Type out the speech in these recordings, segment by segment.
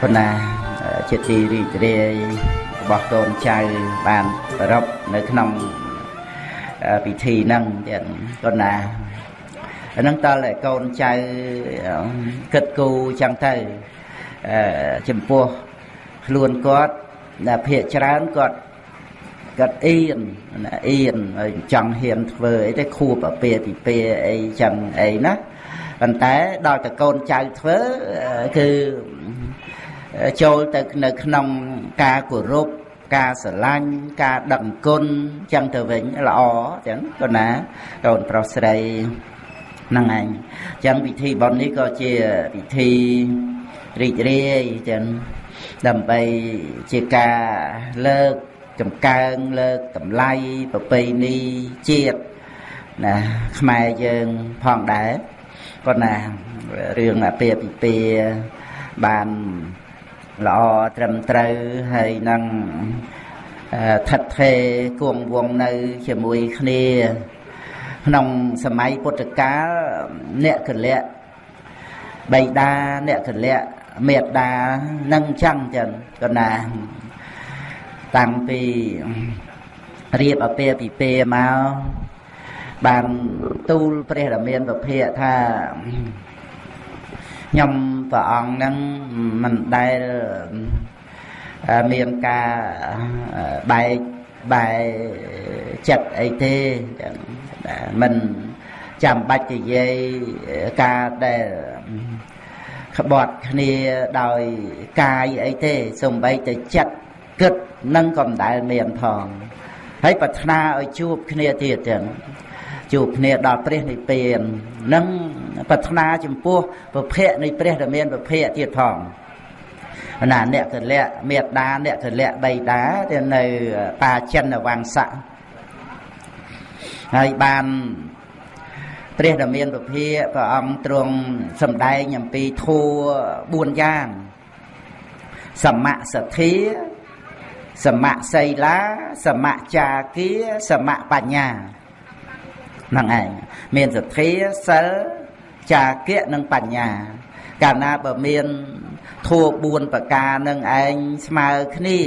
ប៉ុន្តែជាទីរីករាយរបស់កូនចៅបានប្ររពនៅក្នុងពិធីហ្នឹងទៀតប៉ុន្តែអាហ្នឹងតើកូនចៅគិតគូចឹងទៅចំពោះខ្លួនគាត់ដែលភាកច្រើនគាត់គាត់អៀនអៀនចង់ហ៊ានធ្វើអីទៅខួបអាពាពីពាអីចឹងអីណា ប៉ុន្តែដល់តកូនចៅធ្វើគឺចូលទៅនៅក្នុងការគោរពការស្រឡាញ់ការដឹងគុណចឹងទៅវិញល្អចឹងកូនណាកូនប្រុសស្រីហ្នឹងឯងចឹងពិធីបុណ្យនេះក៏ជាពិធីរីករាយចឹងដើម្បីជាការលើកចម្កើងលើកតម្លៃប្រពៃណីជាតិណាខ្មែរយើងផងដែរ ប៉ុន្តែរឿងអាពាហ៍ពិពាហ៍បានល្អត្រឹមត្រូវហើយនឹងថិតថេរគង់វងនៅជាមួយគ្នា ក្នុងសម័យពុទ្ធកាលអ្នកកលៈបៃតាអ្នកកលៈមេត្តានឹងចឹងចឹងកណាតាំងពីរៀបអពាពិពេមក បានទូលព្រះរាមាប្រភេទថាខ្ញុំព្រះអង្គនឹងមិនដែលមានការបែកបែកចិត្តអីទេមិនចាំបាច់និយាយការដែលក្បត់គ្នាដោយកាយអីទេសំបីតែចិត្តគិតនឹងក៏មិនដែលមានផងហើយប្រាថ្នាឲ្យជួបគ្នាទៀតចឹង ជួបគ្នាដល់ព្រះនិព្វាននឹងប្រាថ្នាចំពោះពភៈនៃព្រះដែលមានពភៈទៀតផងណាអ្នកកលៈមេត្តាអ្នកកលៈបៃតាទៅនៅតាចិនវង្សៈហើយបានព្រះដែលមានពភាព្រះអង្គទ្រង់សម្ដែងអំពីធัว4យ៉ាងសមសទ្ធាសមសីលាសមចាគាសមបញ្ញាហ្នឹងឯងមានសទ្ធាសិលចាគៈនិងបញ្ញា កាលណាបើមានធัว4ប្រការនឹងឯងស្មើគ្នា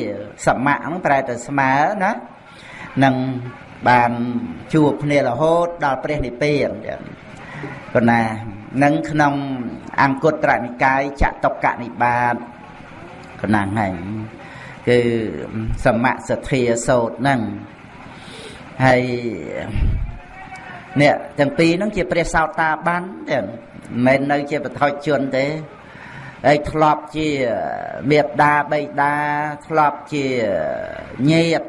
សមៈហ្នឹងប្រែទៅស្មើណានឹងបានជួបគ្នារហូតដល់ព្រះនិព្វានប៉ុន្តែនឹងក្នុងអង្គត្រនិកាយចតុកនិបាតកណាំងហើយគឺសមសទ្ធាសោតហ្នឹងហើយ នេះទាំងពីរហ្នឹងជាព្រះសោតាបានទេមិនមែននៅជាបថុជនទេហើយធ្លាប់ជាមេត្តាបៃតាធ្លាប់ជាញាត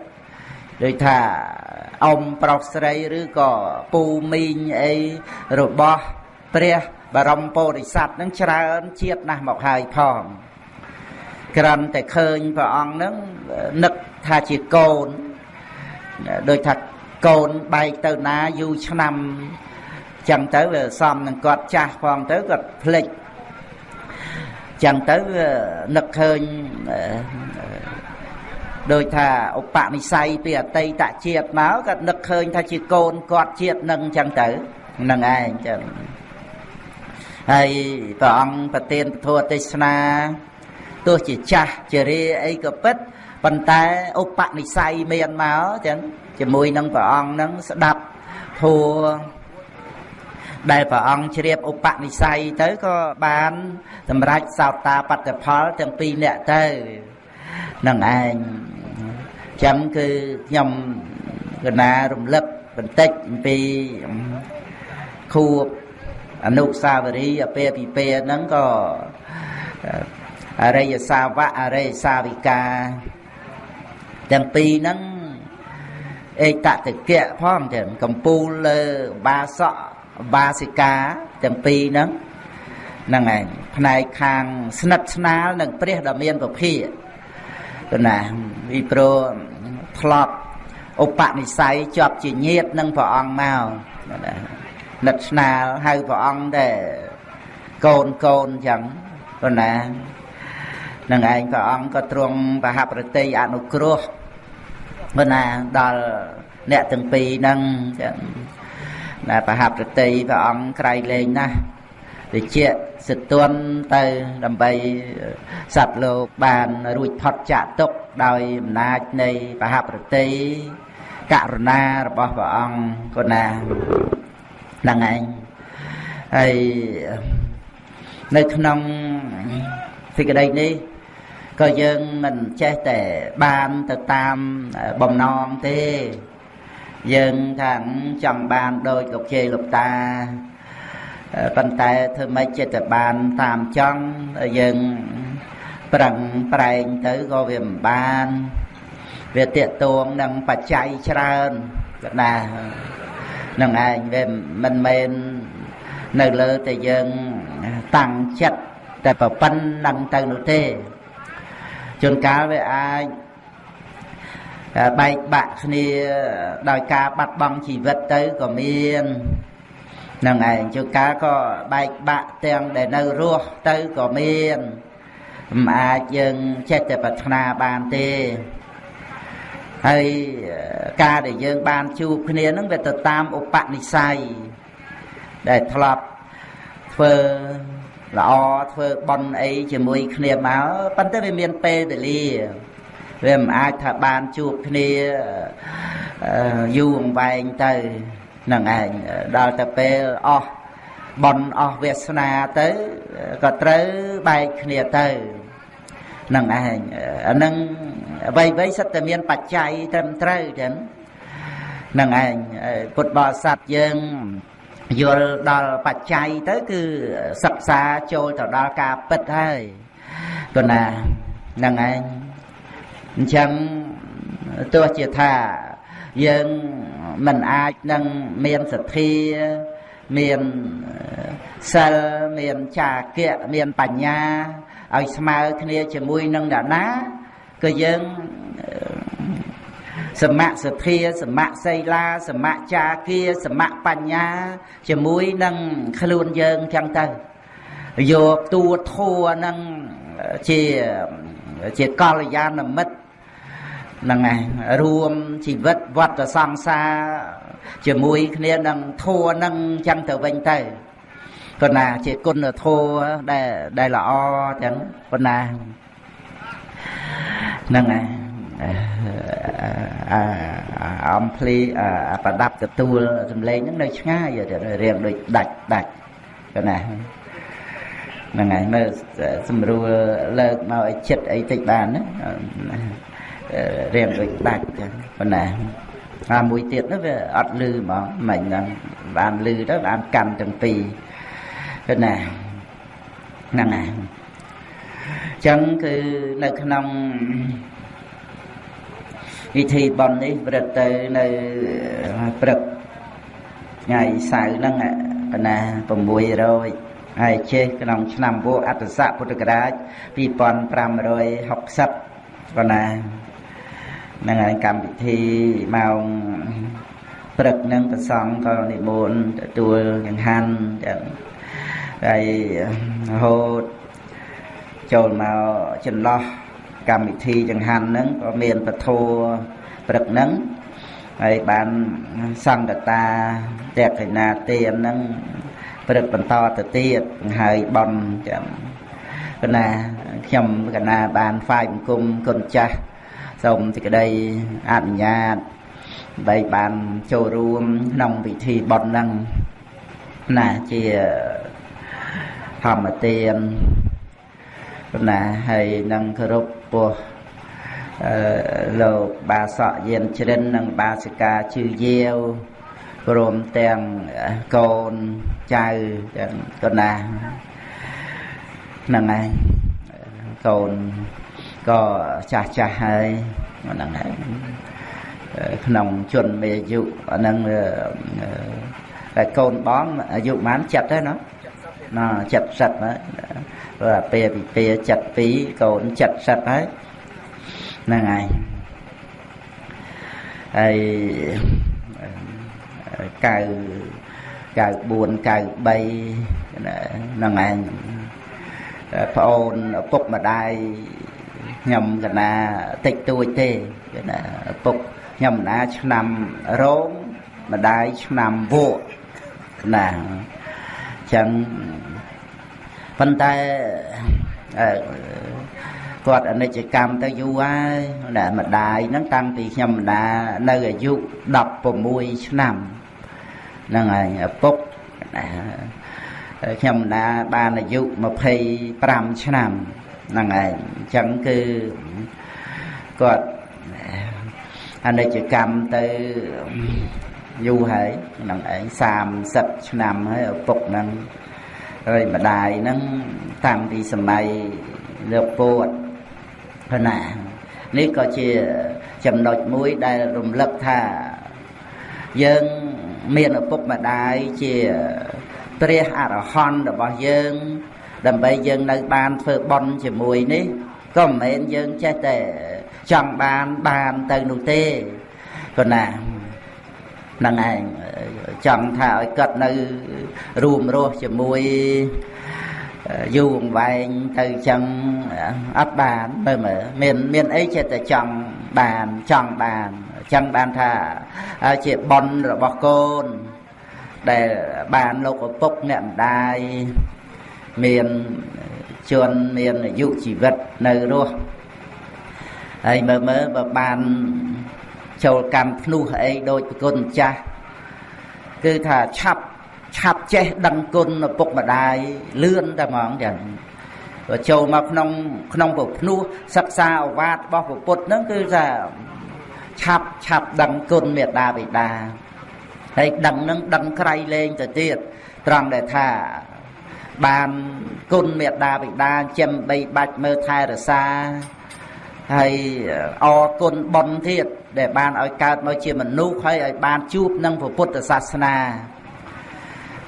ដូចថាអ៊ំប្រុសស្រីឬក៏ពូមីងអីរបស់ព្រះបរមពោធិសត្វនឹងច្រើនជាតិណាស់មកហើយផងក្រាន់តែឃើញព្រះអង្គនឹងនឹកថាជាកូនដូចថា កូនបែកទៅណាយូរឆ្នាំចឹងទៅវាសំនឹងគាត់ចាស់ផងទៅគាត់ភ្លេចចឹងទៅនឹកឃើញដោយថាឧបនិស្ស័យពីអតីតជាតិមកគាត់នឹកឃើញថាជាកូនគាត់ជាតិនឹងចឹងទៅនឹងឯងចឹងហើយព្រះអង្គប្រទានពធទេសនាទោះជាចាស់ជារាអីក៏ពិតប៉ុន្តែឧបនិស្ស័យមានមកចឹង ជាមួយនឹងព្រះអង្គនឹងស្ដាប់ធัวដែលព្រះអង្គជ្រាបឧបនិស្ស័យទៅក៏បានសម្រេចសោតាបត្តផលទាំងពីរនាក់ទៅនឹងឯងចឹងគឺខ្ញុំកណារំលឹកបន្តិចអំពីខួបអនុសាវរីយ៍អពាពិពេហ្នឹងក៏អរិយសាវកអរិយសាវិកាទាំងពីរហ្នឹង អេតតកៈផងទាំងកម្ពូលលើបាសកបាសិកាទាំងពីរហ្នឹងហ្នឹងឯងផ្នែកខាងស្និទ្ធស្នាលនឹងព្រះដ៏មានពភាកណាពីព្រោះធ្លាប់ឧបនិស្ស័យជាប់ជាញាតនឹងព្រះអង្គមកណានិតស្នាលហៅព្រះអង្គតែកូនកូនចឹងប៉ុណ្ណានឹងឯងព្រះអង្គក៏ទ្រង់បហប្រតិអនុគ្រោះ ប៉ុណ្ណាដល់អ្នកទាំងពីរហ្នឹងចឹងណាបហប្រតិព្រះអង្គក្រៃលែងណាស់វិជ្ជសទន់ទៅដើម្បីសត្វលោកបានរួចផុតចាកទុកដោយអំណាចនៃបហប្រតិករុណារបស់ព្រះអង្គគណាហ្នឹងឯងហើយនៅក្នុងសេចក្តីនេះ ក៏យើងមិនចេះតែបានទៅតាមបំណងទេយើងថាចង់បានដោយលោកជេលោកតាប៉ុន្តែធ្វើម៉េចចិត្តបានតាមចង់យើងប្រឹងប្រែងទៅក៏វាមិនបានវាតេតួងនឹងបច្ច័យច្រើនក៏ណានឹងឯងវាមិនមែននៅលើតែយើងតាំងចិត្តតែប្រពន្ធនឹងទៅនោះទេ ជួនកាលវាអាចបែកបាក់គ្នាដោយការបាត់បង់ជីវិតទៅក៏មាននឹងឯងជួនកាលក៏បែកបាក់ទាំងដែលនៅរស់ទៅក៏មានមិនអាចយើងចេះតែប្រាថ្នាបានទេហើយការដែលយើងបានជួបគ្នានឹងវាទៅតាមឧបនិស្ស័យដែលធ្លាប់ធ្វើ ល្អធ្វើបន់អីជាមួយគ្នាមកប៉ុន្តែវាមានពេលវេលាវាមិនអាចថាបានជួបគ្នាយូរអង្វែងទៅនឹងឯងដល់ទៅពេលអស់បន់អស់វាសនាទៅក៏ត្រូវបែកគ្នាទៅនឹងឯងអានឹងអ្វីអ្វីសិតតែមានបច្ច័យត្រឹមត្រូវចឹងនឹងឯងពុទ្ធបរិស័ទយើង យល់ដល់បច្ច័យទៅគឺសិក្សាចូលទៅដល់ការពិតហើយគណាហ្នឹងឯងអញ្ចឹងទោះជាថាយើងមិនអាចនឹងមានសទ្ធាមានសិលមានចាគៈមានបញ្ញាឲ្យស្មើគ្នាជាមួយនឹងអ្នកណាក៏យើង សមៈសទ្ធាសមៈសីលាសមៈចាគាសមៈបញ្ញា ជាមួយនឹងខ្លួនយើងចឹងទៅយកតួធัวនឹងជាជាកល្យាណមិត្តហ្នឹងឯងរួមជីវិតវត្តសង្សារជាមួយគ្នានឹងធัวនឹងចឹងទៅវិញទៅប៉ុន្តែជាគុណធម៌ដែលដែលល្អចឹងប៉ុន្តែហ្នឹងឯង អំភ្លីប្រដាប់ទទួលសំឡេងហ្នឹងនៅឆ្ងាយរៀងដូចដាច់ដាច់កណាហ្នឹងហើយមើលស្រួលលើកមកឲ្យចិត្តអីតិចបានណារៀងដូចដាច់ចឹងប៉ុណ្ណាអាមួយទៀតនោះវាអត់លឺហ្មងមិនហ្នឹងបានលឺទៅបានកាន់ទាំងពីរប៉ុណ្ណាហ្នឹងហើយចឹងគឺនៅក្នុង ពិធីបន់នេះប្រឹកទៅនៅព្រឹកថ្ងៃសៅរ៍ហ្នឹងកណា600ហើយចេះក្នុងឆ្នាំវោអត្តស័កពុទ្ធករាជ2560កណាហ្នឹងហើយកម្មវិធីម៉ោងព្រឹកហ្នឹងប្រសង់ក៏និមន្តទទួលចង្ហាន់ចឹងហើយរហូតចូលមកចន្លោះ កម្មវិធីចង្ហាន់ហ្នឹងក៏មានពធព្រឹកហ្នឹងហើយបានសង្កតាតេកេណាទានហ្នឹងព្រឹកបន្តទៅទៀតហើយបន់ចាំកណាខ្ញុំកណាបានហ្វាយបង្គំគុណចាស់សូមសេចក្តីអនុញ្ញាតដើម្បីបានចូលរួមក្នុងពិធីបន់ហ្នឹងណាជាធម្មទានណាហើយនឹងគោរព ពោះអឺលោកបាសកយានជ្រិននិងបាសិកាជឺយាវព្រមទាំងកូនចៅទាំងកណាហ្នឹងហើយកូនក៏ចាស់ចាស់ហើយហ្នឹងហើយក្នុងជនមេអាយុហ្នឹងតែកូនបងអាយុប៉ុន្មានចិត្តទេណា ណា70ហើយព្រោះអាពេលពីពេល72កូន70ហើយហ្នឹងហើយហើយ9 94 93ហ្នឹងឯងប្អូនឪពុកម្ដាយខ្ញុំកណាតិចតួចទេគេណាឪពុកខ្ញុំម្ដាឆ្នាំរោងម្ដាយឆ្នាំវក់ណាអញ្ចឹងប៉ុន្តែគាត់អនិច្ចកម្មទៅយូរហើយណាម្ដាយហ្នឹងតាំងពីខ្ញុំម្ដានៅអាយុ16ឆ្នាំហ្នឹងហើយឪពុកខ្ញុំម្ដាបានអាយុ25ឆ្នាំហ្នឹងហើយអញ្ចឹងគឺគាត់អនិច្ចកម្មទៅ យូរហើយហ្នឹងឯង30ឆ្នាំហើយឪពុកហ្នឹងហើយម្ដាយហ្នឹងតាំងពីសម័យលោកពោតប៉ុណ្ណានេះក៏ជាចំណុចមួយដែលរំលឹកថាយើងមានឪពុកម្ដាយជាព្រះអរហន្តរបស់យើង ដើម្បីយើងនៅបានធ្វើបន់ជាមួយនេះក៏មិនមែនយើងចេះតែចង់បានបានទៅនោះទេប៉ុណ្ណាហ្នឹងឯងចង់ថាឲ្យគាត់នៅរួមរស់ជាមួយយូរអង្វែងទៅចឹងអត់បានមើលមើលមានមានអីចិត្តតែចង់បានចង់បានចឹងបានថាជាបនរបស់កូន ដែលបានលោកឪពុកអ្នកម្ដាយមានជនមានអាយុជីវិតនៅរស់ហើយមើលមើលបើបាន ចូលកម្មភ្នោះអីដូចប្រគុណម្ចាស់គឺថាឆាប់ឆាប់ចេះដឹងគុណឪពុកម្ដាយលឿនតែហ្មងចឹងបើចូលមកក្នុងក្នុងប្រភ្នោះសិក្សាអវាទរបស់ពុទ្ធហ្នឹងគឺថាឆាប់ឆាប់ដឹងគុណមេត្តាបិតាហើយដឹងនឹងដឹងក្រៃលែងទៅទៀតត្រង់ដែលថាបានគុណមេត្តាបិតាចិញ្ចឹមបីបាច់មើលថែរក្សាហើយអរគុណបុណ្យទៀត ដែលបានឲ្យកើតមកជាមនុស្សហើយឲ្យបានជួបនឹងពុទ្ធសាសនា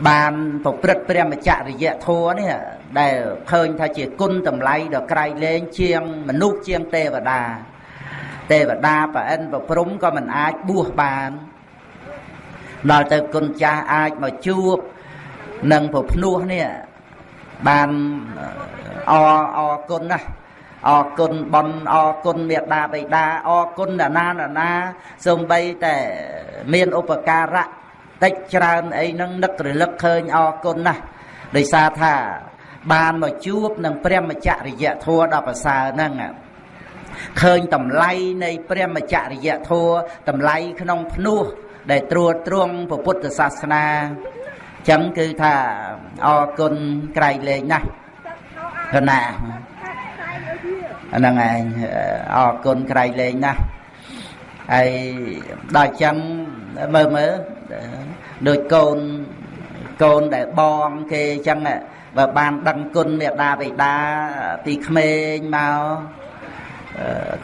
បានប្រព្រឹត្តព្រះមច្ចរិយធម៌នេះដែលឃើញថាជាគុណតម្លៃដ៏ក្រៃលែងជាងមនុស្សជាងទេវតា ទេវតាប្រអិនប្រព្រំក៏មិនអាចបួសបានដល់ទៅគុណចាស់អាចមកជួបនឹងប្រភ្នោះនេះបានអអគុណណាស់ អរគុណបនអរគុណមេត្តាបិតាអរគុណណានាណាណាសូម្បីតែមានឧបការៈតិចច្រើនអីហ្នឹងនឹករលឹកឃើញអរគុណណាស់ដោយសារថាបានមកជួបនឹងព្រះមច្ចរិយធัวដ៏ប្រសើរហ្នឹងឃើញតម្លៃនៃព្រះមច្ចរិយធัวតម្លៃក្នុងភ្នោះដែលត្រួតត្រងពុទ្ធសាសនាចឹងគឺថាអរគុណក្រៃលែងណាស់គណៈ ហ្នឹងឯងអរគុណក្រៃលែងណាស់ហើយដល់ចឹងមើលមើលដូចកូនកូនដែលបងគេចឹងបើបានដឹងគុណមេដាបិតាពីក្មេងមក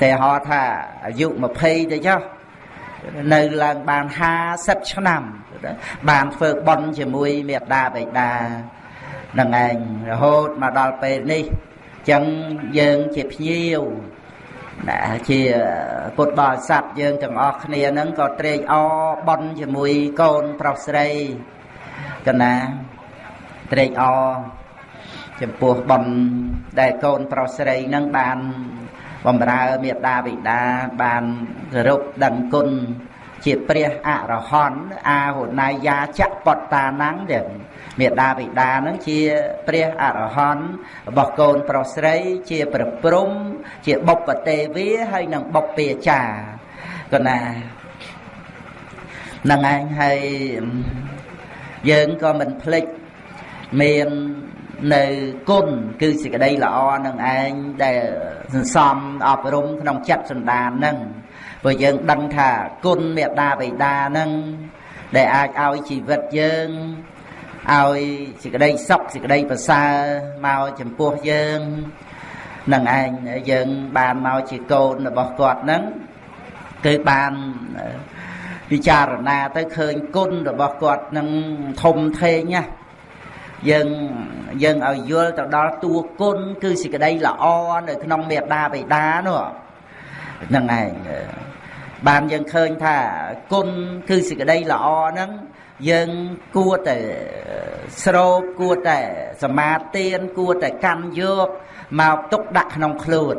តែហៅថាអាយុ20ទៅចុះនៅឡើងបាន50ឆ្នាំបានធ្វើបន់ជាមួយមេដាបិតានឹងឯងរហូតមកដល់ពេលនេះ ចឹងយើងជាភ្ញៀវណាជាពុទ្ធបរិស័ទយើងទាំងអស់គ្នាហ្នឹងក៏ត្រេកអរបន់ជាមួយកូនប្រុសស្រីកណាត្រេកអរចំពោះបន់ដែលកូនប្រុសស្រីហ្នឹងបានបំរើមេត្តាបិតាបានគោរពដឹងគុណ ជាព្រះអរហន្តអាហុណាយាចបតតាណੰទាំងមេដាបិតានឹងជាព្រះអរហន្តរបស់កូនប្រុសស្រីជាប្រព្រំ ជាបុព្វទេវាហើយនឹងបុព្វាចារកណានឹងឯងហើយយើងក៏មិនភ្លេចមាននៅគុណគឺសេចក្តីល្អនឹងឯងដែលសន្សំអប់រំក្នុងចិត្តសន្តាននឹង ព្រោះយើងដឹងថាគុណមេត្តាបិតានឹងដែលអាចឲ្យជីវិតយើងឲ្យសេចក្តីសុខសេចក្តីប្រសើរមកចំពោះយើងនឹងឯងយើងបានមកជាកូនរបស់គាត់នឹងគឺបានពិចារណាទៅឃើញគុណរបស់គាត់នឹងធំធេងណាយើងយើងឲ្យយល់ទៅដល់តួគុណគឺសេចក្តីល្អនៅក្នុងមេត្តាបិតានោះហ្នឹងឯង បានយើងឃើញថាគុណគឺសេចក្តីល្អហ្នឹងយើងគួរតែស្រោបគួរតែសមាទានគួរតែកម្មយកមកទុកដាក់ក្នុងខ្លួន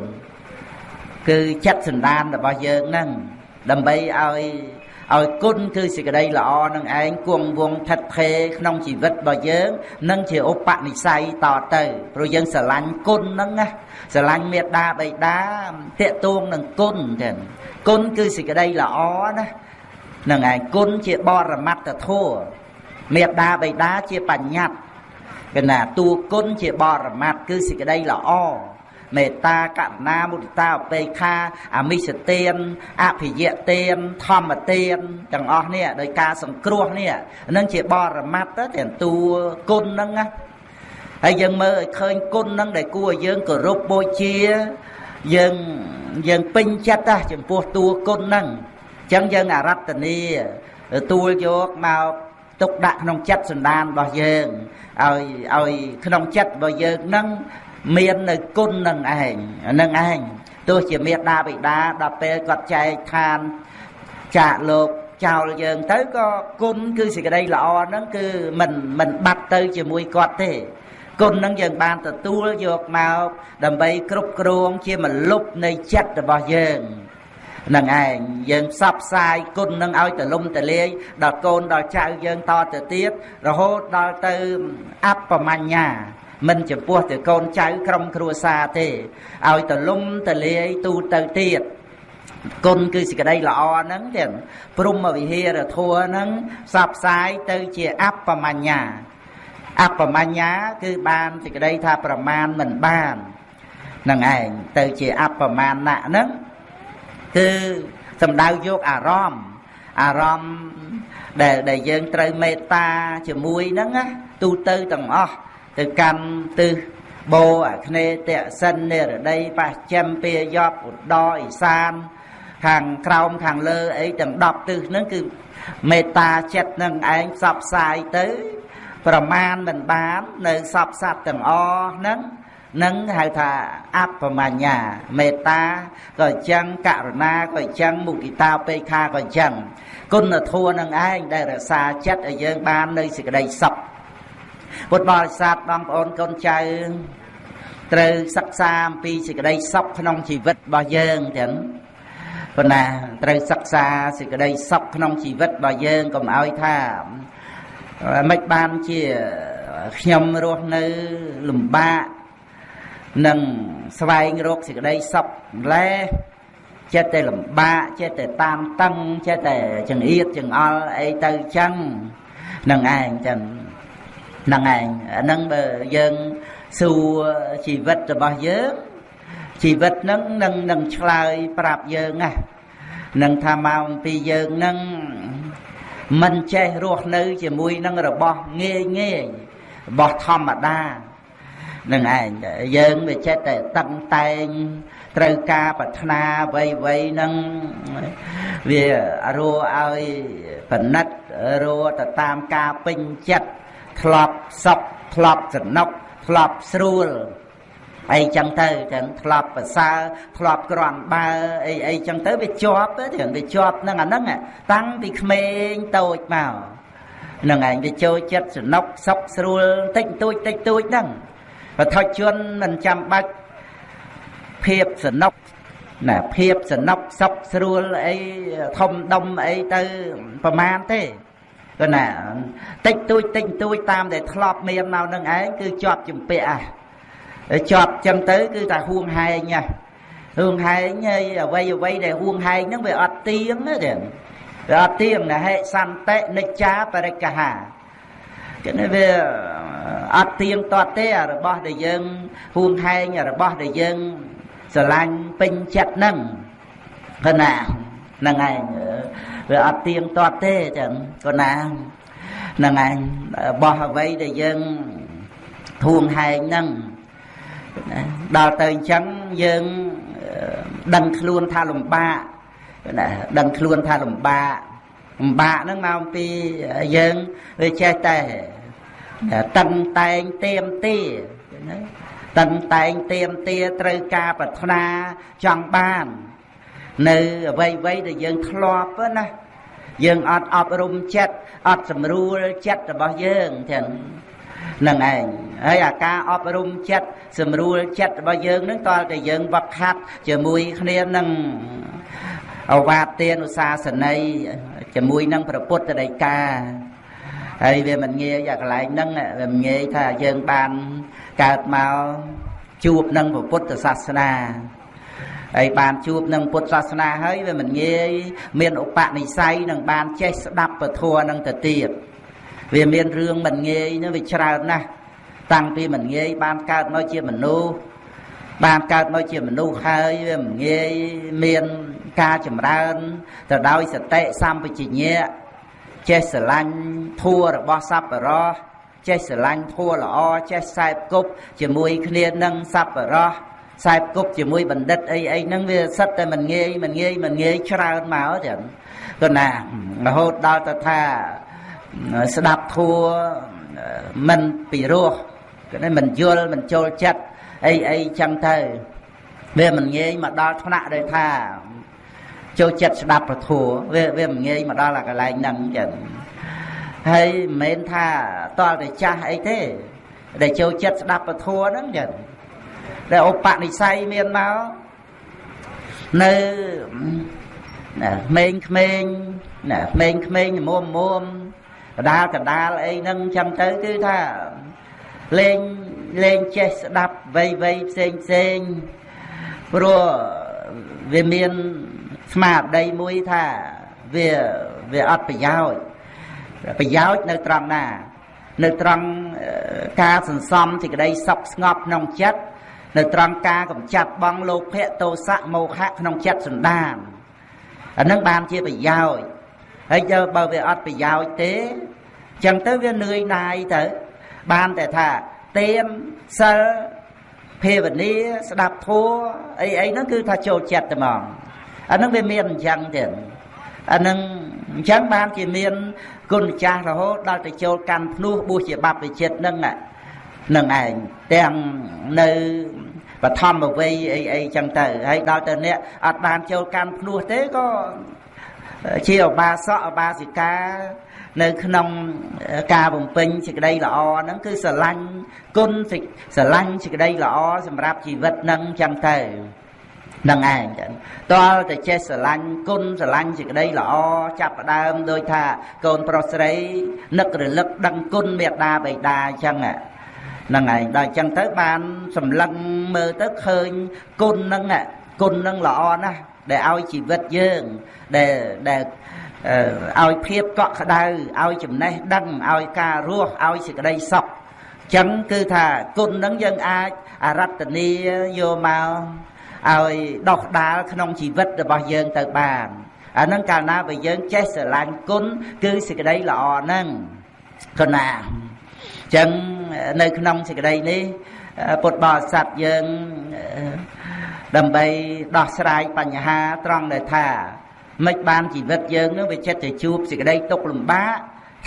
គឺចិត្តសន្តានរបស់យើងហ្នឹងដើម្បីឲ្យ ឲ្យគុណគឺសេចក្តីល្អនឹងឯងគង់វងថិតថេរក្នុងជីវិតរបស់យើងនឹងជាឧបនិស្ស័យតទៅព្រោះយើងស្រឡាញ់គុណហ្នឹងណាស្រឡាញ់មេត្តាបិតាតេតួងនឹងគុណចឹងគុណគឺសេចក្តីល្អណានឹងឯងគុណជាបរមត្តធម៌មេត្តាបិតាជាបញ្ញត្តិកណាតួគុណជាបរមត្តគឺសេចក្តីល្អ មេត្តាករុណាមុទិតាឧបេក្ខាអមិសទានអភិយទានធម្មទានទាំងអស់នេះដោយការសង្គ្រោះនេះនឹងជាបរមត្តទៅទាំងតួគុណហ្នឹងណាហើយយើងមើលឲ្យឃើញគុណហ្នឹងដែលគួរឲ្យយើងគោរពបូជាយើងយើងពេញចិត្តណាចំពោះតួគុណហ្នឹងអញ្ចឹងយើងអរតនីទទួលយកមកទុកដាក់ក្នុងចិត្តសន្តានរបស់យើងឲ្យឲ្យក្នុងចិត្តរបស់យើងហ្នឹង មាននៅគុណនឹងឯងនឹងឯងទោះជាមេដាបិតាដល់ពេលគាត់ចែកឋានចាកលោកចោលយើងទៅក៏គុណគឺសេចក្តីល្អហ្នឹងគឺមិនមិនបាត់ទៅជាមួយគាត់ទេគុណនឹងយើងបានទទួលយកមកដើម្បីគ្រប់គ្រងជាមលុបនៃចិត្តរបស់យើងនឹងឯងយើងផ្សព្វផ្សាយគុណនឹងឲ្យទលំទលាយដល់កូនដល់ចៅយើងតទៅទៀតរហូតដល់ទៅអបមញ្ញា មិនចំពោះទៅកូនចៅក្រុមគ្រួសារទេឲ្យទលំទលាយទូទៅទៀតគុណគឺសេចក្តីល្អហ្នឹងទៀតព្រមវិហារធัวហ្នឹងផ្សព្វផ្សាយទៅជាអបមញ្ញា អបមញ្ញាគឺបានសេចក្តីថាប្រមាណមិនបាននឹងឯងទៅជាអបមាណៈហ្នឹងគឺសំដៅយកអារម្មណ៍អារម្មណ៍ដែលដែលយើងត្រូវមេត្តាជាមួយហ្នឹងណាទូទៅទាំងអស់ ទៅកាន់ទិសបោអាគ្នេយ៍តសិននិរដីបច្ចិមពាយប់ឧត្តរអ៊ីសាន ខាងក្រោមខាងលើអីទាំង10ទិសហ្នឹងគឺមេត្តាចិត្តនឹងឯងផ្សព្វផ្សាយទៅ ប្រមាណមិនបាននៅសពសត្វទាំងអស់ហ្នឹងនឹងហៅថាអបមញ្ញា មេត្តាក៏អញ្ចឹងករុណាក៏អញ្ចឹងមុគិតាបេខាក៏អញ្ចឹងគុណធម៌នឹងឯងដែលរក្សាចិត្តឲ្យយើងបាននៅសេចក្តីសុខ ពុទ្ធបរិស័ទបងប្អូនកូនចៅត្រូវសិក្សាអំពីសេចក្តីសុខក្នុងជីវិតរបស់យើងទាំងប៉ុន្តែត្រូវសិក្សាសេចក្តីសុខក្នុងជីវិតរបស់យើងកុំឲ្យថាមិនបានជាខ្ញុំរស់នៅលំបាកនឹងស្វែងរកសេចក្តីសុខម្លេះចិត្តតែលំបាកចិត្តតែតាមតឹងចិត្តតែចង្អៀតចង្អល់អីទៅចឹងនឹងឯងចឹង ហ្នឹងឯងអាហ្នឹងបើយើងសួរជីវិតរបស់យើងជីវិតហ្នឹងនឹងនឹងឆ្លើយប្រាប់យើងណានឹងថាមកអំពីយើងហ្នឹងមិនចេះរស់នៅ ជាមួយនឹងរបស់ងាយងាយរបស់ធម្មតានឹងឯងយើងវាចេះតែតឹងតែងត្រូវការប្រាថ្នាអ្វីអ្វីនឹងវារੂឲ្យបណិតរੂទៅតាមការពេញចិត្ត ធ្លាប់សពធ្លាប់សនុកធ្លាប់ស្រួលអីចឹងទៅចឹងធ្លាប់ប្រសើរធ្លាប់ក្រាន់បើអីអីចឹងទៅវាជាប់ទៅវាជាប់នឹងអាហ្នឹងតាំងពីក្មេងតូចមកនឹងឯងវាចូលចិត្តសនុកសុកស្រួលតិចតួចតិចតួចហ្នឹងបថុជនមិនចាំបាច់ភាពសនុកណាភាពសនុកសុកស្រួលអីធំដុំអីទៅប្រមាណទេ គឺណាតិចតួចតិចតួចតាមដែលធ្លាប់មានមកនឹងឯងគឺជាប់ជំពាក់អាជាប់ចឹងទៅ គឺតែហួងហែងហួងហែងហើយអ្វីអ្វីដែលហួងហែងហ្នឹងវាអត់ទៀងទេវាអត់ទៀងណាហេសន្តិនិច្ចាបរិកហាគឺវាអត់ទៀងតតទេរបស់ដែលយើងហួងហែងរបស់ដែលយើងស្រឡាញ់ពេញចិត្តហ្នឹងគណា ហ្នឹងឯងវាអត់ទៀងទាត់ទេចឹងក៏ណាហ្នឹងឯងបោះអ្វីដែលយើងធួងហែងហ្នឹងដល់ទៅអញ្ចឹងយើងដឹងខ្លួនថាលំបាកណាដឹងខ្លួនថាលំបាកលំបាកហ្នឹងមកពីយើងវាចេះតែតឹងតែងទៀមទាណាតឹងតែងទៀមទាត្រូវការប្រាថ្នាចង់បាន នៅអ្វីអ្វីដែលយើងធ្លាប់ណាយើងអត់អប់រំចិត្តអត់សម្រួលចិត្តរបស់យើងទាំងនឹងឯងហើយអាការអប់រំចិត្តសម្រួលចិត្តរបស់យើងនឹងតើតែយើងវឹកហាត់ជាមួយគ្នានឹងអវាទទានុសាសនីជាមួយនឹងព្រះពុទ្ធដីកាហើយវាមិនងាយអាកន្លែងហ្នឹងវាមិនងាយថាយើងបានកើតមកជួបនឹងពុទ្ធសាសនា ហើយបានជួបនឹងពុទ្ធសាសនាហើយវាមិនងាយមានឧបនិស្ស័យនឹងបានចេះស្ដាប់ពធនឹងទៅទៀតវាមានរឿងមិនងាយនឹងវាច្រើនណាស់តាំងពីមិនងាយបានកើតមកជាមនុស្សបានកើតមកជាមនុស្សហើយវាមិនងាយមានការចម្រើនទៅដោយសតិសម្បជញ្ញៈចេះស្រឡាញ់ធัวរបស់សប្បុរសចេះស្រឡាញ់ធัวល្អចេះខ្សែគប់ជាមួយគ្នានឹងសប្បុរស ខ្សែគប់ជាមួយបណ្ឌិតអីអីហ្នឹងវាសិតតែមិនងាយមិនងាយមិនងាយច្រើនមកចឹងក៏ណារហូតដល់ទៅថាស្ដាប់ធัวមិនពីរោះក៏មិនយល់មិនចូលចិត្តអីអីចឹងទៅវាមិនងាយមកដល់ថ្នាក់ដែលថាចូលចិត្តស្ដាប់ពធវាវាមិនងាយមកដល់អាកន្លែងហ្នឹងចឹងហើយមិនមែនថាតលតែចាស់អីទេដែលចូលចិត្តស្ដាប់ពធហ្នឹងចឹង ដែលឧបនិស្ស័យមានមកនៅណាក្មេងក្មេងណាក្មេងក្មេងមុំមុំកដាលកដាលអីហ្នឹងចឹងទៅគឺថាលេងលេងចេះស្ដាប់វ័យវ័យផ្សេងផ្សេងព្រោះវាមានស្មារតីមួយថាវាវាអត់ប្រយោជន៍ប្រយោជន៍នៅត្រង់ណា នៅត្រង់ការសន្សំសេចក្តីសុខស្ងប់ក្នុងចិត្ត នៅត្រង់ការកម្ចាត់បងលោភៈទោសៈមោហៈក្នុងចិត្តសន្តានអានឹងបានជាប្រយោជន៍ហើយយកបើវាអត់ប្រយោជន៍ទេចឹងទៅវានឿយណាយទៅបានតែថាទៀនសិលភាវនាស្ដាប់ធัวអីអីហ្នឹងគឺថាចូលចិត្តតែហ្មងអាហ្នឹងវាមានអញ្ចឹងទៀតអាហ្នឹងអញ្ចឹងបានជាមានគុណចាស់រហូតដល់ទៅចូលកាន់ភ្នោះបួសជាបព្វជិតហ្នឹង នឹងឯងទាំងនៅបឋមវ័យអីអីចឹងទៅហើយដល់ទៅអ្នកអត់បានចូលកាន់ភ្នោះទេក៏ជាឧបាសកឧបាសិកានៅក្នុងការបំពេញសេចក្តីល្អហ្នឹងគឺស្រឡាញ់គុណស្រឡាញ់សេចក្តីល្អសម្រាប់ជីវិតហ្នឹងចឹងទៅនឹងឯងចឹងតលតែចេះស្រឡាញ់គុណស្រឡាញ់សេចក្តីល្អចាប់ផ្ដើមដោយថាកូនប្រុសស្រីនឹករលឹកដឹងគុណមេត្តាបិតាចឹងហ្នឹង ឯងដល់ចឹងទៅបានសម្លឹងមើលទៅឃើញគុណហ្នឹងគុណហ្នឹងល្អណាស់ដែលឲ្យជីវិតយើងដែលដែលឲ្យភាពកក់ក្ដៅឲ្យចំណេះដឹងឲ្យការរស់ឲ្យសេចក្តីសុខចឹងគឺថាគុណនឹងយើងអាចអរតនីយកមកឲ្យដោះដាលក្នុងជីវិតរបស់យើងទៅបានអានឹងកាលណាបើយើងចេះស្រឡាញ់គុណគឺសេចក្តីល្អហ្នឹងគណា ចឹងនៅក្នុងសេចក្តីនេះពុទ្ធបរិស័ទយើងដើម្បីដោះស្រាយបញ្ហាត្រង់ដែលថាមិនបានជីវិតយើងនឹងវាចិត្តទៅជួបសេចក្តីទុក្ខលំបាក